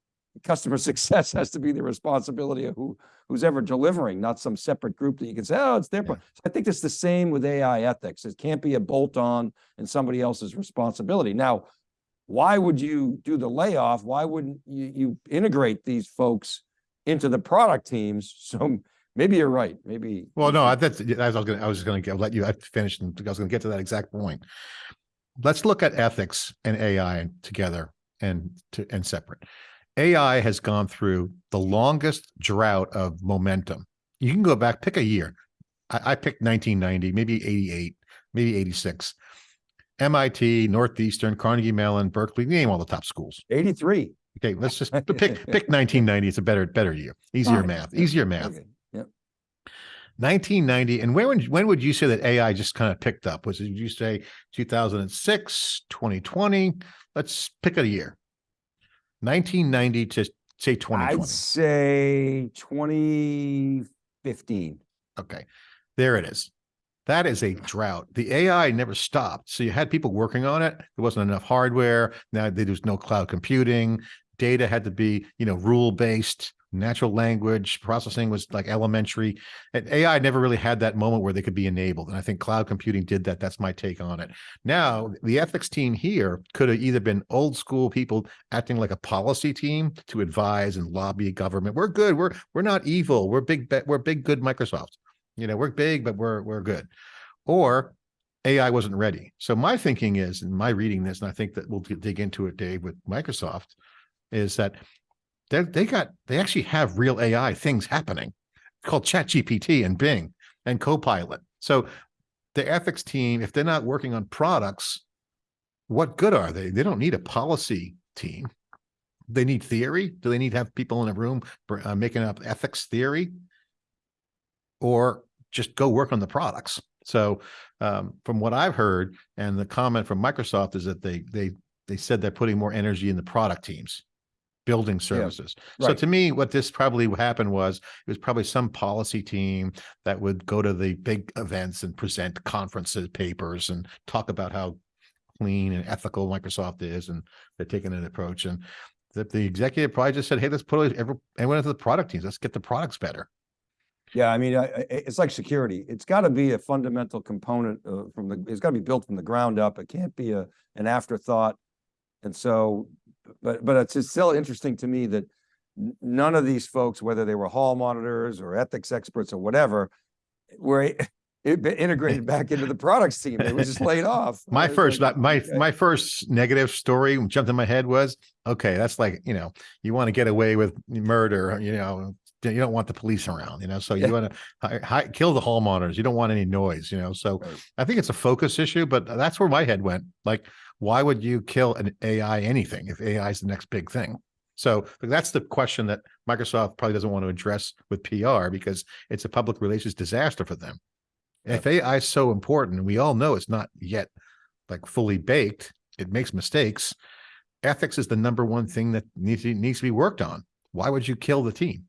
Customer success has to be the responsibility of who, who's ever delivering, not some separate group that you can say, oh, it's their. pro-" Yeah. So I think it's the same with AI ethics. It can't be a bolt on and somebody else's responsibility. Now, why would you do the layoff? Why wouldn't you, you integrate these folks into the product teams? So maybe you're right, maybe. Well, no, I, that's, I was gonna, I was gonna get, let you, I finished, and I was gonna get to that exact point. Let's look at ethics and AI together and to, and separate. AI has gone through the longest drought of momentum. You can go back, pick a year. I, I picked nineteen ninety, maybe eighty-eight, maybe eighty-six. MIT, Northeastern, Carnegie Mellon, Berkeley, name all the top schools. Eighty-three. Okay, let's just pick, pick nineteen ninety. It's a better, better year. Easier Fine. math, easier math. okay, Yep. 1990 and when would when would you say that ai just kind of picked up was it did you say 2006 2020 let's pick a year. 1990 to say 2020 I'd say twenty fifteen. okay there it is. That is a drought. The ai never stopped so you had people working on it. There wasn't enough hardware. Now there was no cloud computing. Data had to be you know rule based natural language processing was like elementary and ai never really had that moment where they could be enabled and i think cloud computing did that that's my take on it. Now the ethics team here could have either been old school people acting like a policy team to advise and lobby government we're good we're we're not evil we're big we're big good microsoft you know we're big but we're we're good. Or ai wasn't ready. So my thinking is and my reading this and i think that we'll dig into it dave with microsoft is that they they got they actually have real AI things happening called Chat GPT and Bing and Copilot. So the ethics team, if they're not working on products, what good are they? They don't need a policy team. They need theory. Do they need to have people in a room br- uh, making up ethics theory? Or just go work on the products. So um, from what I've heard, and the comment from Microsoft is that they they they said they're putting more energy in the product teams, building services. So right. to me, what this probably happened was it was probably some policy team that would go to the big events and present conferences, papers, and talk about how clean and ethical Microsoft is, and they're taking an approach. And the, the executive probably just said, "Hey, let's put every, everyone into the product teams. Let's get the products better." Yeah, I mean, it's like security. It's got to be a fundamental component uh, from the, it's got to be built from the ground up. It can't be a, an afterthought. And so, but, but it's just still interesting to me that none of these folks, whether they were hall monitors or ethics experts or whatever, were it integrated back into the products team. They were just laid off. My first, like, my okay. my first negative story jumped in my head was, okay, that's like you know, you want to get away with murder, you know, you don't want the police around, you know, so Yeah. you want to hi, kill the hall monitors. You don't want any noise, you know. So Right. I think it's a focus issue, but that's where my head went. Like, why would you kill an AI anything if AI is the next big thing? So that's the question that Microsoft probably doesn't want to address with PR because it's a public relations disaster for them. If AI is so important, and we all know it's not yet like fully baked, it makes mistakes. Ethics is the number one thing that needs to, needs to be worked on. Why would you kill the team?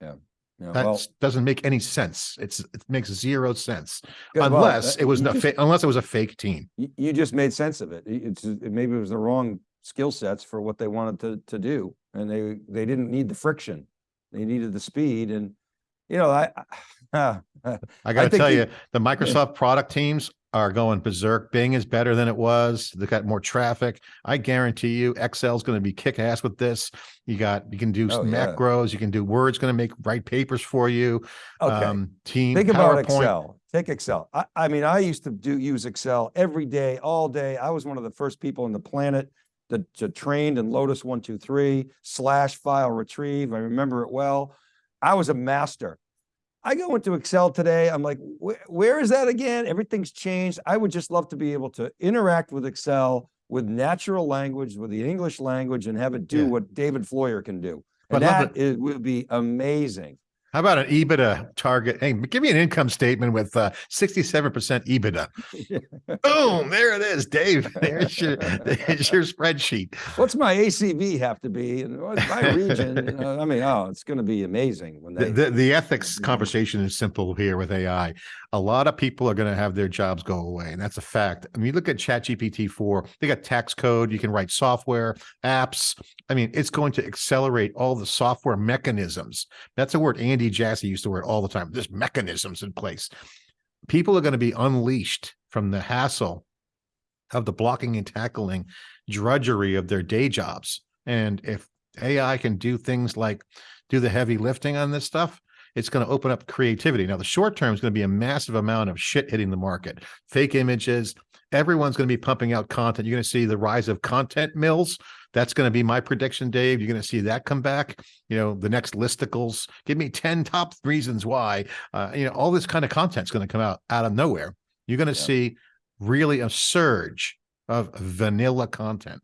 Yeah, That well, doesn't make any sense. It's it makes zero sense good, well, unless that- it was just- unless it was a fake team. you, you just made sense of it. It's, it- maybe it was the wrong skill sets for what they wanted to, to do. And they, they didn't need the friction. They needed the speed and, you know, I, I, I got to tell you, the Microsoft product teams are going berserk. Bing is better than it was. They got more traffic. I guarantee you, Excel is going to be kick ass with this. You got you can do Oh, yeah. macros. You can do Word's going to make write papers for you. okay. Um, team Think about Excel. Take Excel. I, I mean, I used to do, use Excel every day, all day. I was one of the first people on the planet that, that trained in Lotus one, two, three slash file retrieve. I remember it well. I was a master. I go into Excel today. I'm like, where, is that again? Everything's changed. I would just love to be able to interact with Excel with natural language, with the English language and have it do Yeah. what David Floyer can do. But And love that is, would be amazing. How about an EBITDA target? Hey, give me an income statement with uh, 67% EBITDA. Boom, there it is, Dave. There's your, there's your spreadsheet. What's my ACV have to be and my region? you know, I mean, oh, it's gonna be amazing when The, they. the, the ethics conversation is simple here with AI. A lot of people are going to have their jobs go away, and that's a fact. I mean, look at ChatGPT 4, they got tax code, you can write software, apps. I mean, it's going to accelerate all the software mechanisms. That's a word Andy Jassy used to word all the time. There's mechanisms in place. People are going to be unleashed from the hassle of the blocking and tackling drudgery of their day jobs. And if AI can do things like do the heavy lifting on this stuff, it's going to open up creativity. Now, the short term is going to be a massive amount of shit hitting the market, fake images. Everyone's going to be pumping out content. You're going to see the rise of content mills. That's going to be my prediction, Dave. You're going to see that come back. You know, the next listicles. Give me 10 top reasons why. Uh, you know, all this kind of content's going to come out out of nowhere. You're going to Yeah. see really a surge of vanilla content.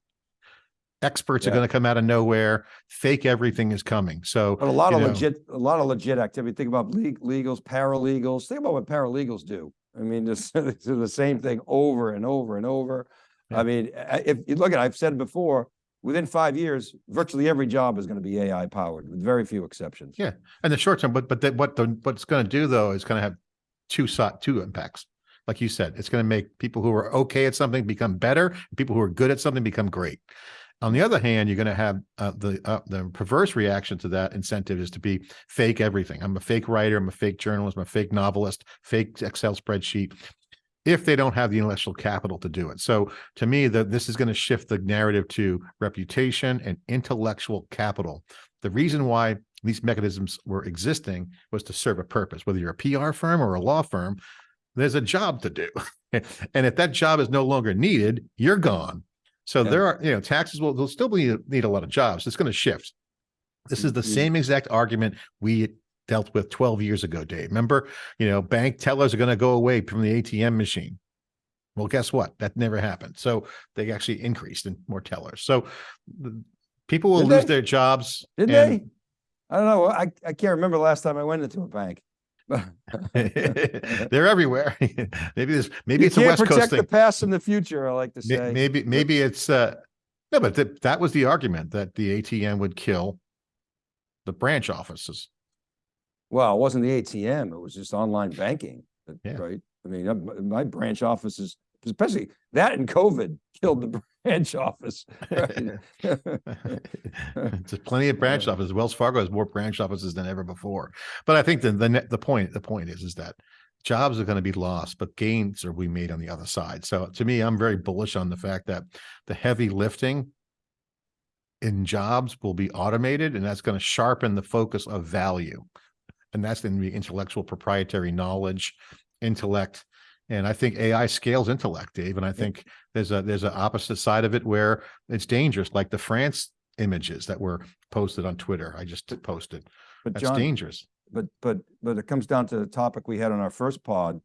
Experts are going to come out of nowhere. Fake everything is coming. So But a lot of know. legit, a lot of legit activity. Think about leg- legals, paralegals. Think about what paralegals do. I mean, just the same thing over and over and over. Yeah. I mean, if you look at, I've said before, within five years, virtually every job is gonna be AI powered with very few exceptions. Yeah. and the short term, but but that what the what's going to do though is going to have two two impacts. Like you said, it's going to make people who are okay at something become better. and People who are good at something become great. On the other hand, you're going to have uh, the uh, the perverse reaction to that incentive is to be fake everything. I'm a fake writer. I'm a fake journalist. I'm a fake novelist. Fake Excel spreadsheet. If they don't have the intellectual capital to do it, so to me, this is going to shift the narrative to reputation and intellectual capital. The reason why these mechanisms were existing was to serve a purpose. Whether you're a PR firm or a law firm, there's a job to do, and if that job is no longer needed, you're gone. So Yeah. there are, you know, taxes will they'll still be need a lot of jobs. It's going to shift. This is the Mhm. same exact argument we dealt with 12 years ago, Dave. Remember, you know, bank tellers are going to go away from the ATM machine. Well, guess what? That never happened. So they actually increased in more tellers. So the- people will Did lose they? their jobs. Did they? I don't know. I, I can't remember the last time I went into a bank. They're everywhere. Maybe this, maybe You it's a West Coast protect the past and the future, I like to say. Maybe, maybe it's, uh, no, but that, that was the argument that the ATM would kill the branch offices. Well, it wasn't the ATM, it was just online banking, Yeah. right? I mean, my branch offices, especially that and COVID killed the branch office. right? There's plenty of branch Yeah. offices. Wells Fargo has more branch offices than ever before. But I think the, the, the point, the point is, is that jobs are going to be lost, but gains are we made on the other side. So to me, I'm very bullish on the fact that the heavy lifting in jobs will be automated and that's going to sharpen the focus of value. And that's going to be intellectual proprietary knowledge, intellect. And I think AI scales intellect, Dave. And I think there's a, there's an opposite side of it where it's dangerous, like the France images that were posted on Twitter. I just posted. But That's John, dangerous. but, but, but it comes down to the topic we had on our first pod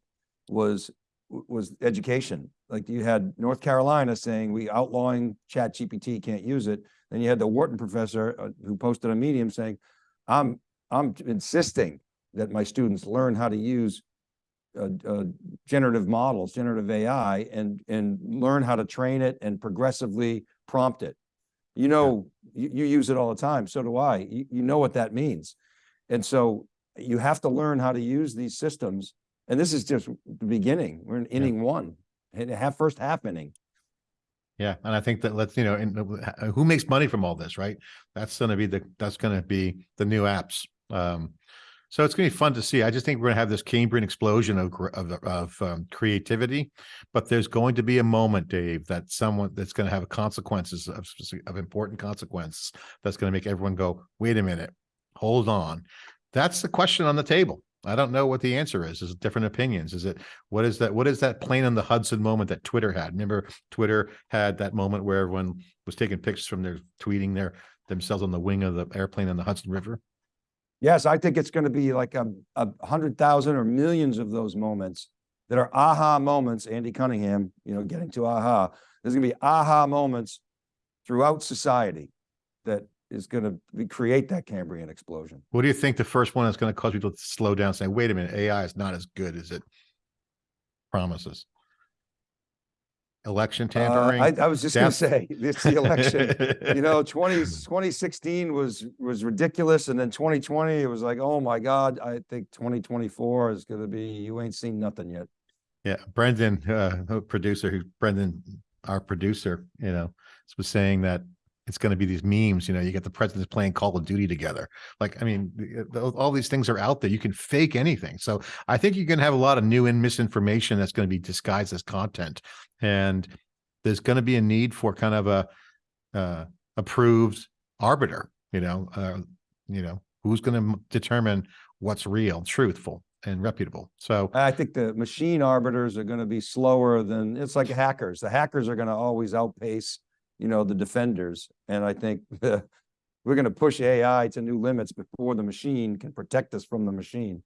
was, was education. Like you had North Carolina saying we outlawing chat GPT, can't use it. Then you had the Wharton professor uh, who posted on Medium saying, I'm, I'm insisting that my students learn how to use generative models, generative AI, and, and learn how to train it and progressively prompt it. You know, you, you use it all the time, so do I. You, you know what that means. And so you have to learn how to use these systems. And this is just the beginning. We're in inning one, and half, first half inning. Yeah, and I think that let's, you know, and uh, who makes money from all this, right? That's gonna be the, that's gonna be the new apps. Um, so it's gonna be fun to see. I just think we're gonna have this Cambrian explosion of, of, of um, creativity. But there's going to be a moment, Dave, that someone that's gonna have consequences of, of important consequences. That's gonna make everyone go, wait a minute, hold on. That's the question on the table. I don't know what the answer is. Is it different opinions? Is it, what is that, what is that plane on the Hudson moment that Twitter had? Remember Twitter had that moment where everyone was taking pictures from their tweeting their themselves on the wing of the airplane on the Hudson River. Yes, I think it's gonna be like a, a hundred thousand or millions of those moments that are aha moments, Andy Cunningham, you know, getting to aha. There's gonna be aha moments throughout society that is gonna be, create that Cambrian explosion. What do you think the first one is going to cause people to slow down, saying, wait a minute, AI is not as good as it promises? Election Uh, I, tampering? I was just gonna say, it's the election. you know, 20 2016 was, was ridiculous. And then twenty twenty, it was like, oh my God, I think twenty twenty-four is gonna be, you ain't seen nothing yet. Yeah, Brendan, uh, producer, who Brendan, our producer, you know, was saying that it's going to be these memes. You know, you get the presidents playing Call of Duty together. Like, I mean, the- all these things are out there. You can fake anything. So I think you're going to have a lot of new and misinformation that's going to be disguised as content, and there's going to be a need for kind of a uh, approved arbiter. You know, uh, you know, who's going to determine what's real, truthful, and reputable. So I think the machine arbiters are gonna be slower than, it's like hackers. The hackers are gonna always outpace, you know, the defenders. And I think we're gonna push AI to new limits before the machine can protect us from the machine.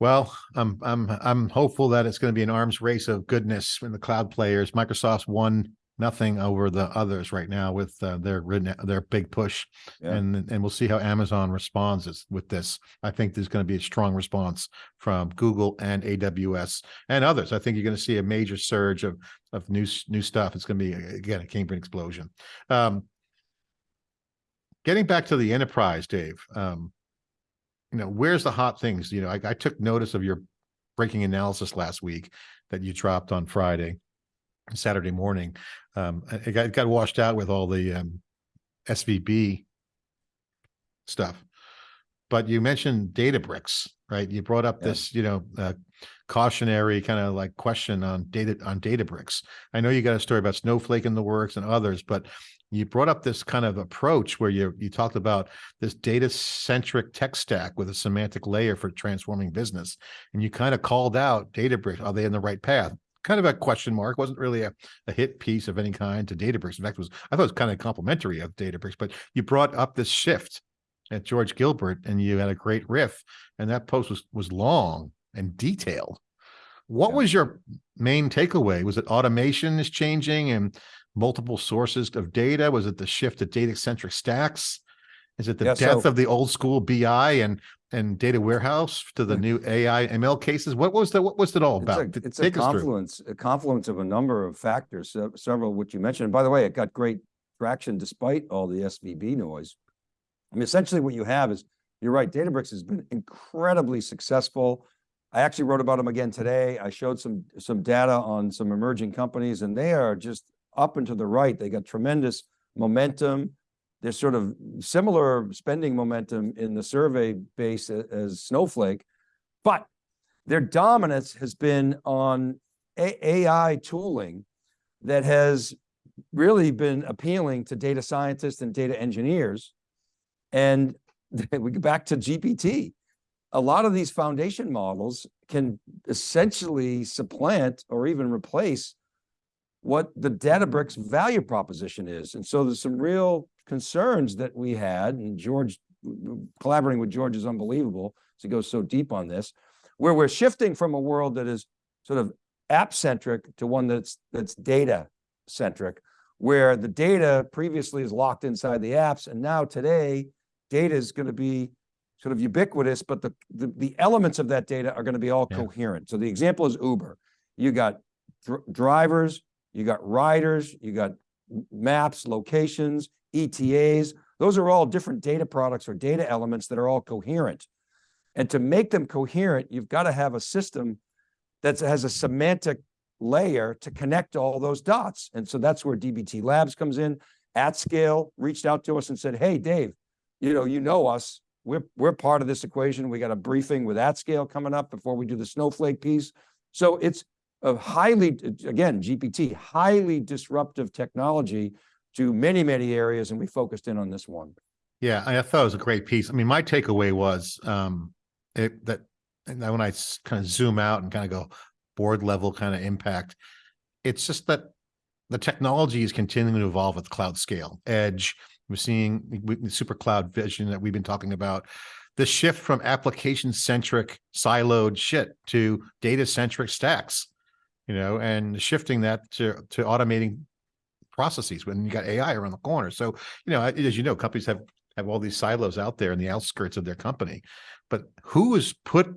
Well, I'm I'm I'm hopeful that it's going to be an arms race of goodness in the cloud players. Microsoft's one nothing over the others right now with uh, their their big push, Yeah. and and we'll see how Amazon responds with this. I think there's going to be a strong response from Google and AWS and others. I think you're going to see a major surge of of new new stuff. It's going to be again a Cambrian explosion. Um, getting back to the enterprise, Dave. Um, you know, where's the hot things? You know, I, I took notice of your breaking analysis last week that you dropped on Friday, Saturday morning. Um, it got, it got washed out with all the um, SVB stuff. But you mentioned Databricks, right? You brought up Yeah. this, you know, uh, cautionary kind of like question on data on Databricks. I know you got a story about Snowflake in the works and others, but you brought up this kind of approach where you you talked about this data centric tech stack with a semantic layer for transforming business. And you kind of called out Databricks. Are they in the right path? Kind of a question mark. Wasn't really a, a hit piece of any kind to Databricks. In fact, it was I thought it was kind of complimentary of Databricks, but you brought up this shift at George Gilbert and you had a great riff. And that post was was long and detailed. What Yeah. was your main takeaway? Was it automation is changing and multiple sources of data? Was it the shift to data centric stacks? Is it the Yeah, death so- of the old school BI and and data warehouse to the hmm. new AI ML cases? What was the what was it all It's about? it's a us through. confluence, a confluence of a number of factors, several of which you mentioned. And by the way, it got great traction despite all the SVB noise. I mean, essentially what you have is, you're right, Databricks has been incredibly successful. I actually wrote about them again today. I showed some, some data on some emerging companies and they are just up and to the right. They got tremendous momentum. There's sort of similar spending momentum in the survey base as Snowflake. But their dominance has been on AI tooling that has really been appealing to data scientists and data engineers. And we go back to GPT. A lot of these foundation models can essentially supplant or even replace what the Databricks value proposition is. And so there's some real concerns that we had, and George, collaborating with George is unbelievable, so he goes so deep on this, where we're shifting from a world that is sort of app-centric to one that's, that's data-centric, where the data previously is locked inside the apps, and now today, data is going to be sort of ubiquitous, but the, the, the elements of that data are going to be all Yeah. coherent. So the example is Uber. You got dr- drivers, you got riders, you got maps, locations, ETAs. Those are all different data products or data elements that are all coherent. And to make them coherent, you've got to have a system that has a semantic layer to connect all those dots. And so that's where DBT Labs comes in. AtScale reached out to us and said, hey, Dave, you know, you know us. We're, we're part of this equation. We got a briefing with AtScale coming up before we do the Snowflake piece. So it's a highly, again, GPT, highly disruptive technology to many, many areas, and we focused in on this one. Yeah, I thought it was a great piece. I mean, my takeaway was um it that when I kind of zoom out and kind of go board level kind of impact, it's just that the technology is continuing to evolve at cloud scale, edge. We're seeing the super cloud vision that we've been talking about. The shift from application centric siloed shit to data centric stacks, you know, and shifting that to to automating processes when you got AI around the corner. So, you know, as you know, companies have have all these silos out there in the outskirts of their company. But who is put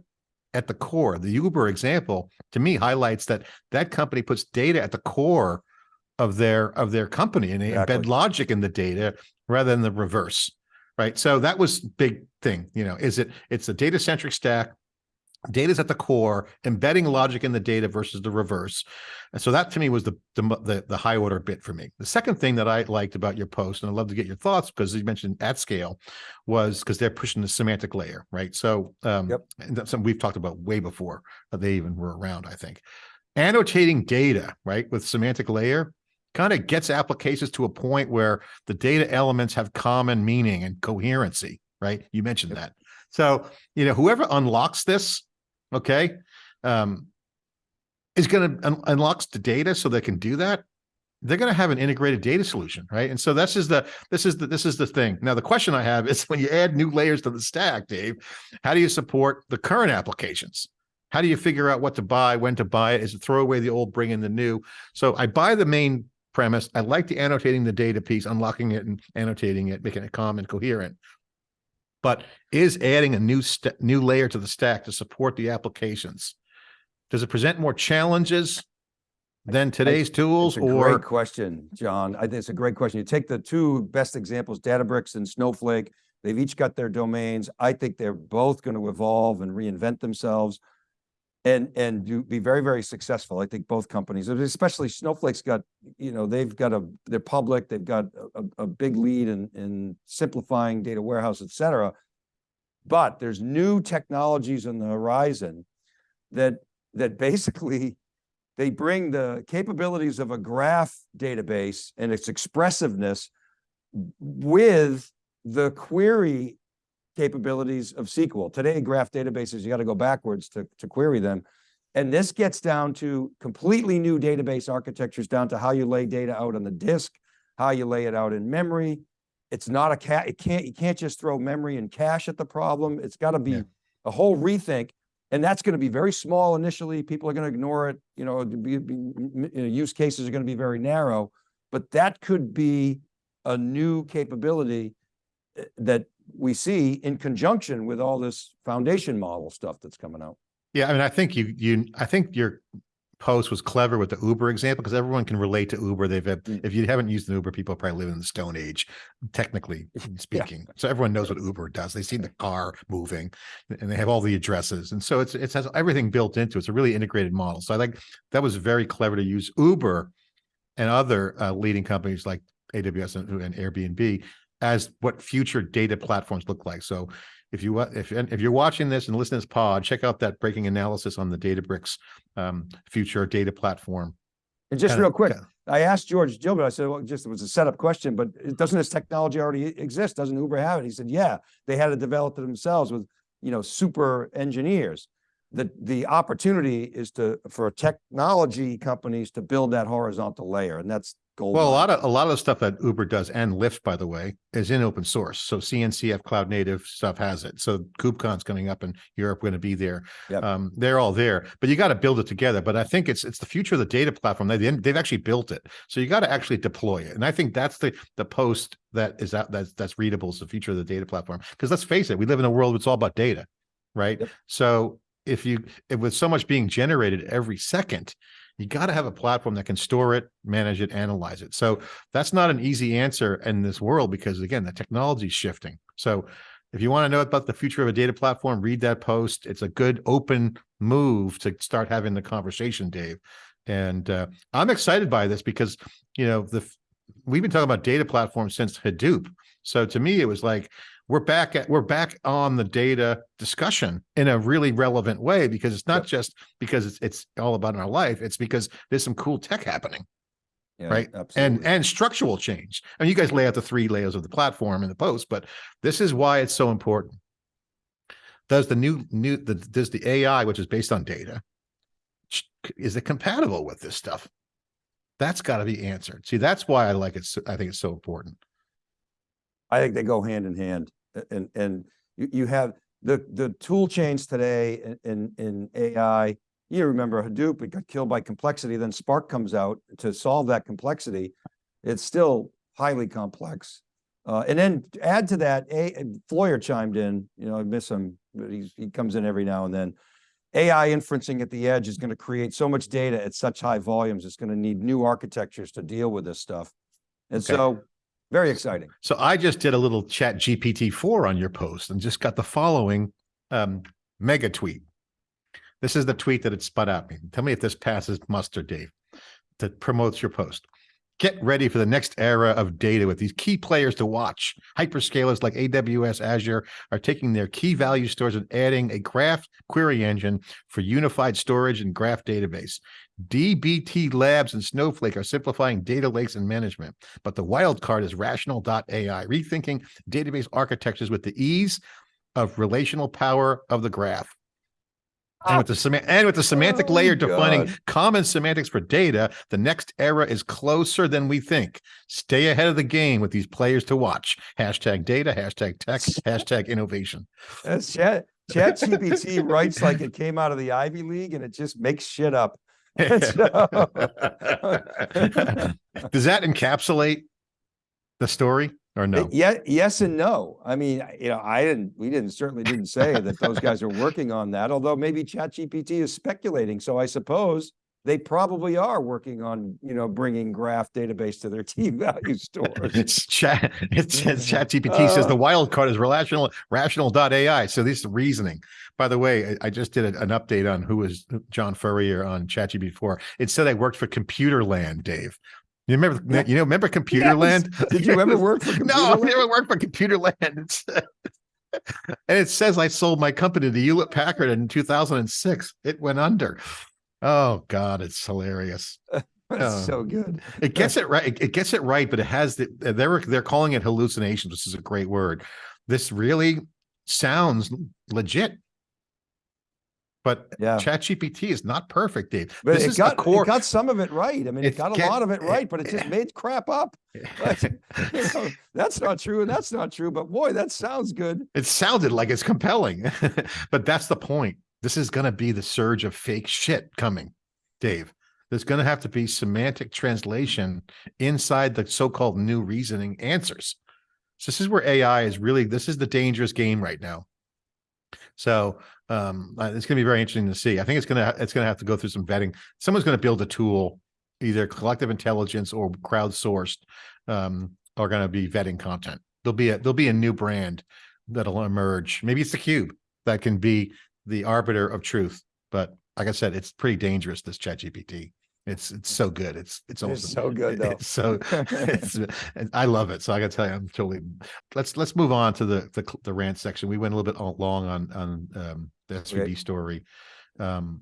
at the core? The Uber example to me highlights that that company puts data at the core of their of their company and they embed logic in the data rather than the reverse. Right. So that was big thing. You know, is it it's a data centric stack. Data's at the core, embedding logic in the data versus the reverse. And so that to me was the, the the high order bit for me. The second thing that I liked about your post, and I'd love to get your thoughts because you mentioned at scale, was because they're pushing the semantic layer, right? So um Yep. and that's something we've talked about way before they even were around, I think. Annotating data, right, with semantic layer kind of gets applications to a point where the data elements have common meaning and coherency, right? You mentioned that. So, you know, whoever unlocks this, okay, um, is going to un- unlocks the data so they can do that. They're going to have an integrated data solution, right? And so this is the this is the this is the thing. Now, the question I have is when you add new layers to the stack, Dave, how do you support the current applications? How do you figure out what to buy, when to buy it? Is it throw away the old, bring in the new? So I buy the main premise. I like the annotating the data piece, unlocking it and annotating it, making it calm and coherent. But is adding a new new layer to the stack to support the applications? Does it present more challenges than today's tools It's a or great question, John. I think it's a great question. You take the two best examples, Databricks and Snowflake. They've each got their domains. I think they're both going to evolve and reinvent themselves and, and do, be very, very successful. I think both companies, especially Snowflake's got, you know, they've got a, they're public, they've got a, a- big lead in, in simplifying data warehouse, et cetera. But there's new technologies on the horizon that, that basically they bring the capabilities of a graph database and its expressiveness with the query capabilities of SQL. Today, graph databases, you got to go backwards to, to query them. And this gets down to completely new database architectures, down to how you lay data out on the disk, how you lay it out in memory. It's not a cat, it can't, you can't just throw memory and cache at the problem. It's got to be Yeah. a whole rethink. And that's going to be very small initially. People are going to ignore it. You know, be, be- you know, use cases are going to be very narrow, but that could be a new capability uh, that we see in conjunction with all this foundation model stuff that's coming out. Yeah, I mean, I think you, you, I think your post was clever with the Uber example because everyone can relate to Uber. They've had, Mm. if you haven't used an Uber, people probably live in the Stone Age, technically speaking. So everyone knows what Uber does. They see the car moving and they have all the addresses. And so it's, it has everything built into it. It's a really integrated model. So I think that was very clever to use Uber and other uh, leading companies like AWS and, and Airbnb as what future data platforms look like. So if you if if you're watching this and listening to this pod, check out that breaking analysis on the Databricks um, future data platform. And just Kinda- real quick, I asked George Gilbert, I said, well, just, it was a setup question, but doesn't this technology already exist? Doesn't Uber have it? He said, yeah, they had to develop it themselves with, you know, super engineers. The, the opportunity is to, for technology companies to build that horizontal layer and that's gold. Well, a lot of a lot of the stuff that Uber does and Lyft, by the way, is in open source. So CNCF cloud native stuff has it. So KubeCon's coming up in Europe, going to be there. Yep. Um, they're all there, but you got to build it together. But I think it's it's the future of the data platform. They they've actually built it, so you got to actually deploy it. And I think that's the the post that is out that's that's readable is the future of the data platform. Because let's face it, we live in a world that's all about data, right? Yep. So if you if with so much being generated every second, you got to have a platform that can store it, manage it, analyze it. So that's not an easy answer in this world because again, the technology is shifting. So if you want to know about the future of a data platform, read that post. It's a good open move to start having the conversation, Dave. And uh, I'm excited by this because, you know, the we've been talking about data platforms since Hadoop. So to me, it was like, we're back at we're back on the data discussion in a really relevant way because it's not Yep. just because it's it's all about our life it's because there's some cool tech happening Yeah, right? and Absolutely. and structural change I and you guys lay out the three layers of the platform in the post but this is why it's so important does the new new the does the ai which is based on data is it compatible with this stuff that's got to be answered see that's why i like it i think it's so important I think they go hand in hand. And, and you, you have the, the tool chains today in, in, in AI. You remember Hadoop, it got killed by complexity, then Spark comes out to solve that complexity. It's still highly complex. Uh, and then add to that, A, Floyer chimed in, you know, I miss him, but he's, he comes in every now and then. AI inferencing at the edge is gonna create so much data at such high volumes, it's gonna need new architectures to deal with this stuff. And Okay. so, very exciting. So I just did a little chat GPT-4 on your post and just got the following um, mega tweet. This is the tweet that it spun out me. Tell me if this passes muster, Dave, that promotes your post. Get ready for the next era of data with these key players to watch. Hyperscalers like AWS, Azure are taking their key value stores and adding a graph query engine for unified storage and graph database. DBT Labs and Snowflake are simplifying data lakes and management. But the wild card is rational.ai, rethinking database architectures with the ease of relational power of the graph. And with the ah. sema- and with the semantic Oh, layer defining God. common semantics for data, the next era is closer than we think. Stay ahead of the game with these players to watch. Hashtag data, hashtag tech, hashtag innovation. That's chat, chat GPT writes like it came out of the Ivy League and it just makes shit up. Does that encapsulate the story or no? Yeah, yes and no. I mean, you know, I didn't, we didn't, certainly didn't say that those guys are working on that, although maybe chat GPT is speculating. So I suppose they probably are working on, you know, bringing graph database to their T value stores. It's chat, it says chat GPT says the Uh. wild card is relational, rational.ai. So this is reasoning. By the way, I I just did a- an update on who was John Furrier on ChatGPT before. It said I worked for Computer Land, Dave. You remember, Yeah. you know, remember Computer Land? Did you ever work for No, I never worked for Computer Land. And it says I sold my company to Hewlett Packard in 2006. It went under. Oh God, it's hilarious. That's uh, so good. It gets it right. It, it gets it right, but it has the they're they're calling it hallucinations, which is a great word. This really sounds legit. But Yeah. ChatGPT is not perfect, Dave. But this it is got, core. it got some of it right. I mean, it It's got a get- lot of it it- right, but it just made crap up. Like, you know, that's not true and that's not true, but boy, that sounds good. it sounded like it's compelling, but that's the point. This is going to be the surge of fake shit coming, Dave. There's going to have to be semantic translation inside the so-called new reasoning answers. So this is where AI is really, this is the dangerous game right now. So um, uh, it's going to be very interesting to see. I think it's going to, it's going to have to go through some vetting. Someone's going to build a tool, either collective intelligence or crowdsourced, um, are going to be vetting content. There'll be a, there'll be a new brand that'll emerge. Maybe it's the cube that can be the arbiter of truth. But like I said, it's pretty dangerous, this chat GPT. It's, it's so good. It's, it's It's almost so good, though. It's so it's, and I love it. So I gotta tell you, I'm totally, let's, let's move on to the, the, the rant section. We went a little bit long on, on, um, the SVB story. Um,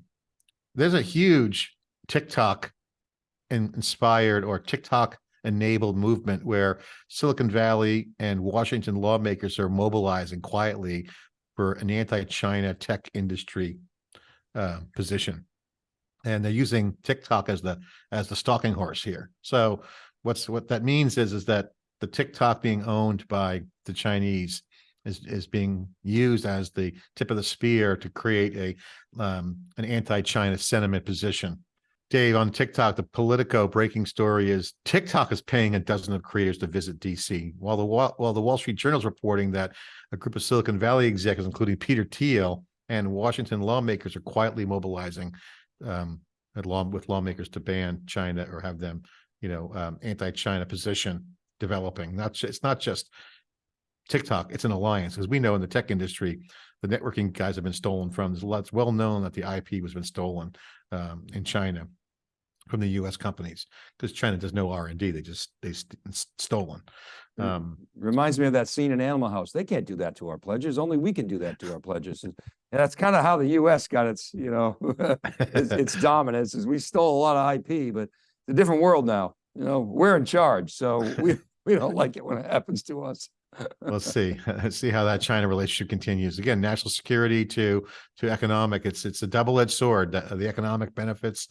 there's a huge TikTok in- inspired or TikTok enabled movement where Silicon Valley and Washington lawmakers are mobilizing quietly for an anti-China tech industry uh, position. And they're using TikTok as the as the stalking horse here. So what's what that means is is that the TikTok being owned by the Chinese is is being used as the tip of the spear to create a um, an anti-China sentiment position. Dave, on TikTok, the Politico breaking story is TikTok is paying a dozen of creators to visit DC, while the Wa- while the Wall Street Journal is reporting that a group of Silicon Valley executives, including Peter Thiel and Washington lawmakers, are quietly mobilizing um, with lawmakers to ban China or have them, you know, um, anti-China position developing. Not it's not just TikTok; it's an alliance, as we know in the tech industry, the networking guys have been stolen from. It's well known that the IP was been stolen um, in China from the U.S. companies because China does no R and D. They just they st- stolen. Mm. Um, Reminds me of that scene in Animal House. They can't do that to our pledges. Only we can do that to our pledges. And that's kind of how the US got its, you know, its, its dominance is we stole a lot of IP, but it's a different world now. You know, we're in charge. So we, we don't like it when it happens to us. let's see let's see how that china relationship continues again national security to to economic it's it's a double-edged sword the, the economic benefits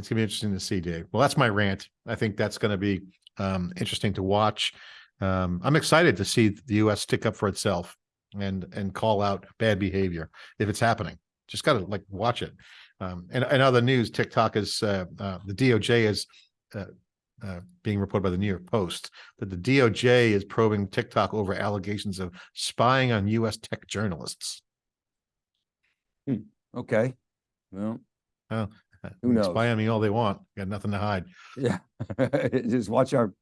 it's gonna be interesting to see dave well that's my rant i think that's going to be um interesting to watch um i'm excited to see the u.s stick up for itself and and call out bad behavior if it's happening just gotta like watch it um and, and other news tiktok is uh, uh the doj is uh, uh, being reported by the New York Post that the DOJ is probing TikTok over allegations of spying on U.S. tech journalists. Okay. Well, Uh, Who knows? Spy on me all they want. Got nothing to hide. yeah. Just watch our,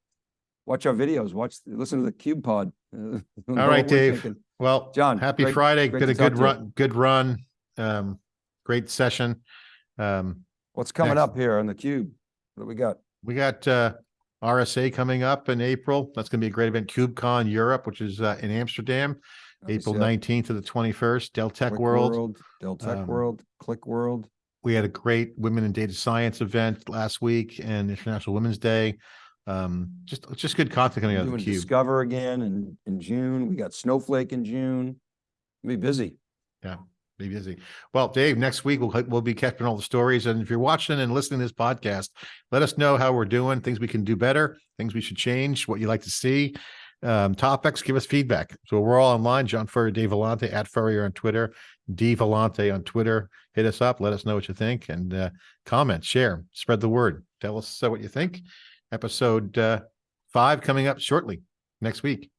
watch our videos, watch, listen to the Cube Pod. All right, Dave. Well, John, happy great- Friday. great to a talk good to you. run. Good run. Um, great session. Um, What's coming Next. up here on the Cube? What do we got? we got uh, RSA coming up in April. That's going to be a great event. KubeCon Europe, which is uh, in Amsterdam, April nineteenth to the twenty-first. Dell Tech World. Dell Tech um, World, Click World. We had a great women in data science event last week and International Women's Day. Um, just just good content coming out of the cube. Discover again in, in June. We got Snowflake in June. Be busy. Yeah, be busy. Well, Dave, next week we'll we'll be catching all the stories. And if you're watching and listening to this podcast, let us know how we're doing, things we can do better, things we should change, what you like to see. Um, topics, give us feedback. So we're all online. John Furrier, Dave Vellante, at Furrier on Twitter, D Vellante on Twitter. Hit us up. Let us know what you think and uh, comment, share, spread the word. Tell us uh, what you think. Episode uh, five coming up shortly next week.